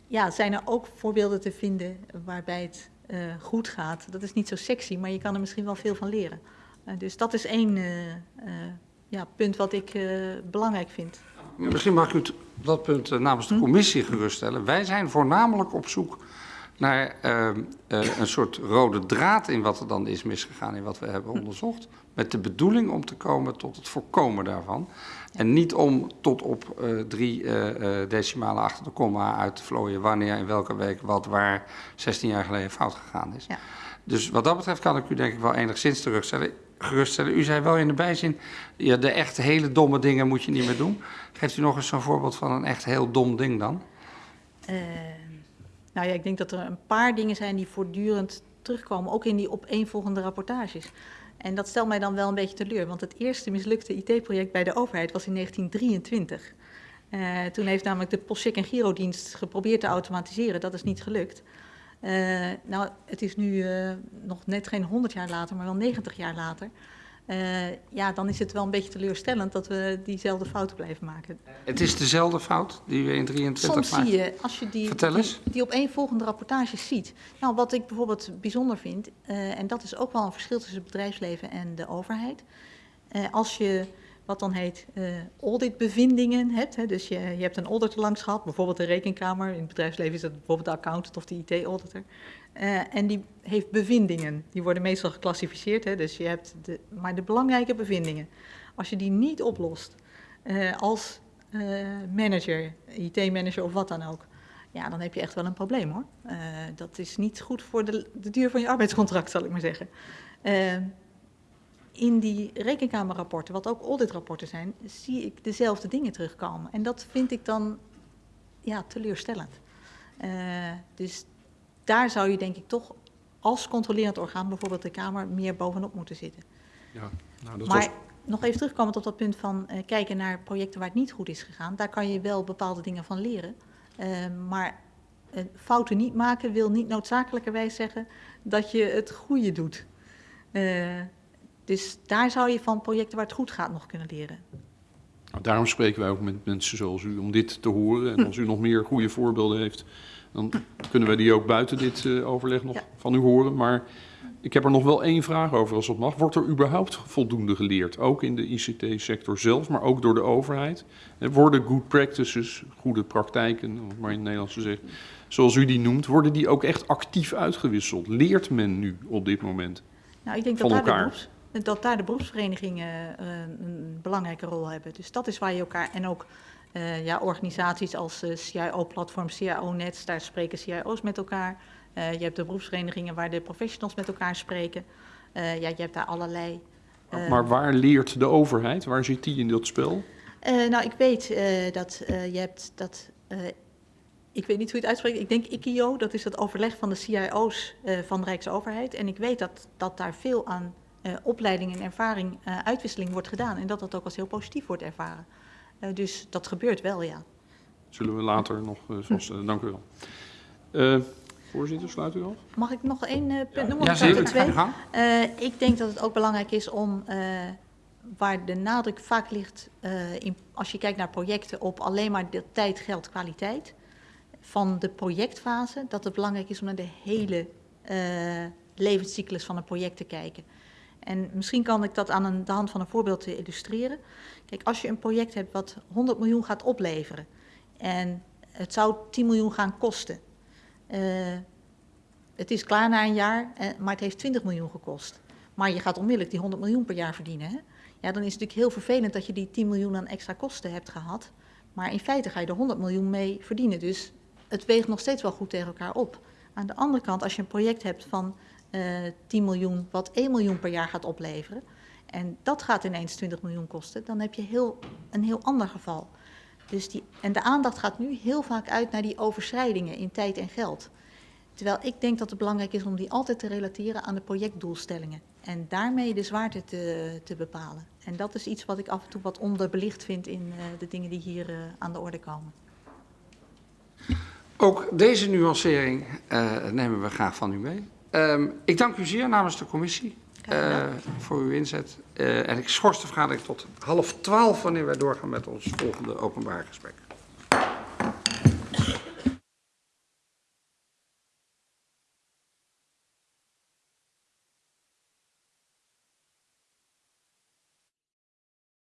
ja, zijn er ook voorbeelden te vinden waarbij het eh, goed gaat. Dat is niet zo sexy, maar je kan er misschien wel veel van leren. Eh, dus dat is één eh, ja, punt wat ik belangrijk vind. Misschien mag ik u dat punt namens de commissie geruststellen. Wij zijn voornamelijk op zoek naar een soort rode draad in wat er dan is misgegaan in wat we hebben onderzocht. Met de bedoeling om te komen tot het voorkomen daarvan. En niet om tot op eh, drie eh, decimalen achter de komma uit te vlooien wanneer in welke week wat waar 16 jaar geleden fout gegaan is. Ja. Dus wat dat betreft kan ik u denk ik wel enigszins terugstellen. geruststellen. U zei wel in de bijzin, ja, de echt hele domme dingen moet je niet meer doen. Geeft u nog eens zo'n voorbeeld van een echt heel dom ding dan? Nou ja, ik denk dat er een paar dingen zijn die voortdurend terugkomen, ook in die opeenvolgende rapportages. En dat stelt mij dan wel een beetje teleur, want het eerste mislukte IT-project bij de overheid was in 1923. Eh, toen heeft namelijk de Postcheck en Girodienst geprobeerd te automatiseren, dat is niet gelukt. Eh, nou, het is nu eh, nog net geen 100 jaar later, maar wel 90 jaar later. Eh, ja, dan is het wel een beetje teleurstellend dat we diezelfde fouten blijven maken. Het is dezelfde fout die we in 23 Soms maakten. zie je, als je die, die, eens. die opeenvolgende rapportages ziet. Nou, wat ik bijvoorbeeld bijzonder vind, eh, en dat is ook wel een verschil tussen het bedrijfsleven en de overheid. Eh, als je wat dan heet eh, auditbevindingen hebt, hè, dus je, je hebt een auditor langs gehad, bijvoorbeeld de rekenkamer. In het bedrijfsleven is dat bijvoorbeeld de accountant of de IT-auditor. Eh, en die heeft bevindingen. Die worden meestal geclassificeerd, hè, dus je hebt de, maar de belangrijke bevindingen. Als je die niet oplost eh, als eh, manager, IT-manager of wat dan ook, ja, dan heb je echt wel een probleem hoor. Dat is niet goed voor de, de duur van je arbeidscontract, zal ik maar zeggen. In die rekenkamerrapporten, wat ook auditrapporten zijn, zie ik dezelfde dingen terugkomen. En dat vind ik dan ja, teleurstellend. Dus daar zou je denk ik toch als controlerend orgaan, bijvoorbeeld de Kamer, meer bovenop moeten zitten. Ja, nou, dat maar was, nog even terugkomend op dat punt van eh, kijken naar projecten waar het niet goed is gegaan. Daar kan je wel bepaalde dingen van leren. Eh, maar eh, fouten niet maken wil niet noodzakelijkerwijs zeggen dat je het goede doet. Dus daar zou je van projecten waar het goed gaat nog kunnen leren. nou, daarom spreken wij ook met mensen zoals u om dit te horen. En als u nog meer goede voorbeelden heeft, dan kunnen wij die ook buiten dit eh, overleg nog Ja. van u horen. Maar ik heb er nog wel één vraag over, als dat mag. Wordt er überhaupt voldoende geleerd? Ook in de ICT-sector zelf, maar ook door de overheid? En worden good practices, goede praktijken, om maar in het Nederlands te zeggen, zoals u die noemt, worden die ook echt actief uitgewisseld? Leert men nu op dit moment? Nou, ik denk Van dat elkaar. Dat daar de beroepsverenigingen eh, een belangrijke rol hebben. Dus dat is waar je elkaar. En ook eh, ja, organisaties als eh, CIO-platform, CIO-net, daar spreken CIO's met elkaar. Je hebt de beroepsverenigingen waar de professionals met elkaar spreken. Ja, je hebt daar allerlei. Maar waar leert de overheid? Waar zit die in dat spel? nou, ik weet dat je hebt dat. ik weet niet hoe je het uitspreekt. Ik denk IKIO, dat is het overleg van de CIO's van de Rijksoverheid. En ik weet dat, dat daar veel aan eh, opleiding en ervaring, eh, uitwisseling wordt gedaan. En dat dat ook als heel positief wordt ervaren. Eh, dus dat gebeurt wel, ja. Zullen we later nog eh, vaststellen. Dank u wel. Eh, voorzitter, sluit u af? Mag ik nog één eh, punt noemen? Ja, zeker. er twee? Eh, ik denk dat het ook belangrijk is om, eh, waar de nadruk vaak ligt, eh, in, als je kijkt naar projecten, op alleen maar de tijd, geld, kwaliteit van de projectfase, dat het belangrijk is om naar de hele eh, levenscyclus van een project te kijken. En misschien kan ik dat aan de hand van een voorbeeld illustreren. Kijk, als je een project hebt wat 100 miljoen gaat opleveren en het zou 10 miljoen gaan kosten. eh, het is klaar na een jaar, eh, maar het heeft 20 miljoen gekost. Maar je gaat onmiddellijk die 100 miljoen per jaar verdienen. Hè? Ja, dan is het natuurlijk heel vervelend dat je die 10 miljoen aan extra kosten hebt gehad. Maar in feite ga je er 100 miljoen mee verdienen. Dus het weegt nog steeds wel goed tegen elkaar op. Aan de andere kant, als je een project hebt van 10 miljoen, wat 1 miljoen per jaar gaat opleveren. En dat gaat ineens 20 miljoen kosten, dan heb je heel, een heel ander geval. Dus die, en de aandacht gaat nu heel vaak uit naar die overschrijdingen in tijd en geld. Terwijl ik denk dat het belangrijk is om die altijd te relateren aan de projectdoelstellingen. En daarmee de zwaarte te, te bepalen. En dat is iets wat ik af en toe wat onderbelicht vind in eh, de dingen die hier eh, aan de orde komen. Ook deze nuancering eh, nemen we graag van u mee. Ehm, ik dank u zeer namens de commissie eh, voor uw inzet. Eh, en ik schors de vergadering tot half twaalf wanneer wij doorgaan met ons volgende openbaar gesprek.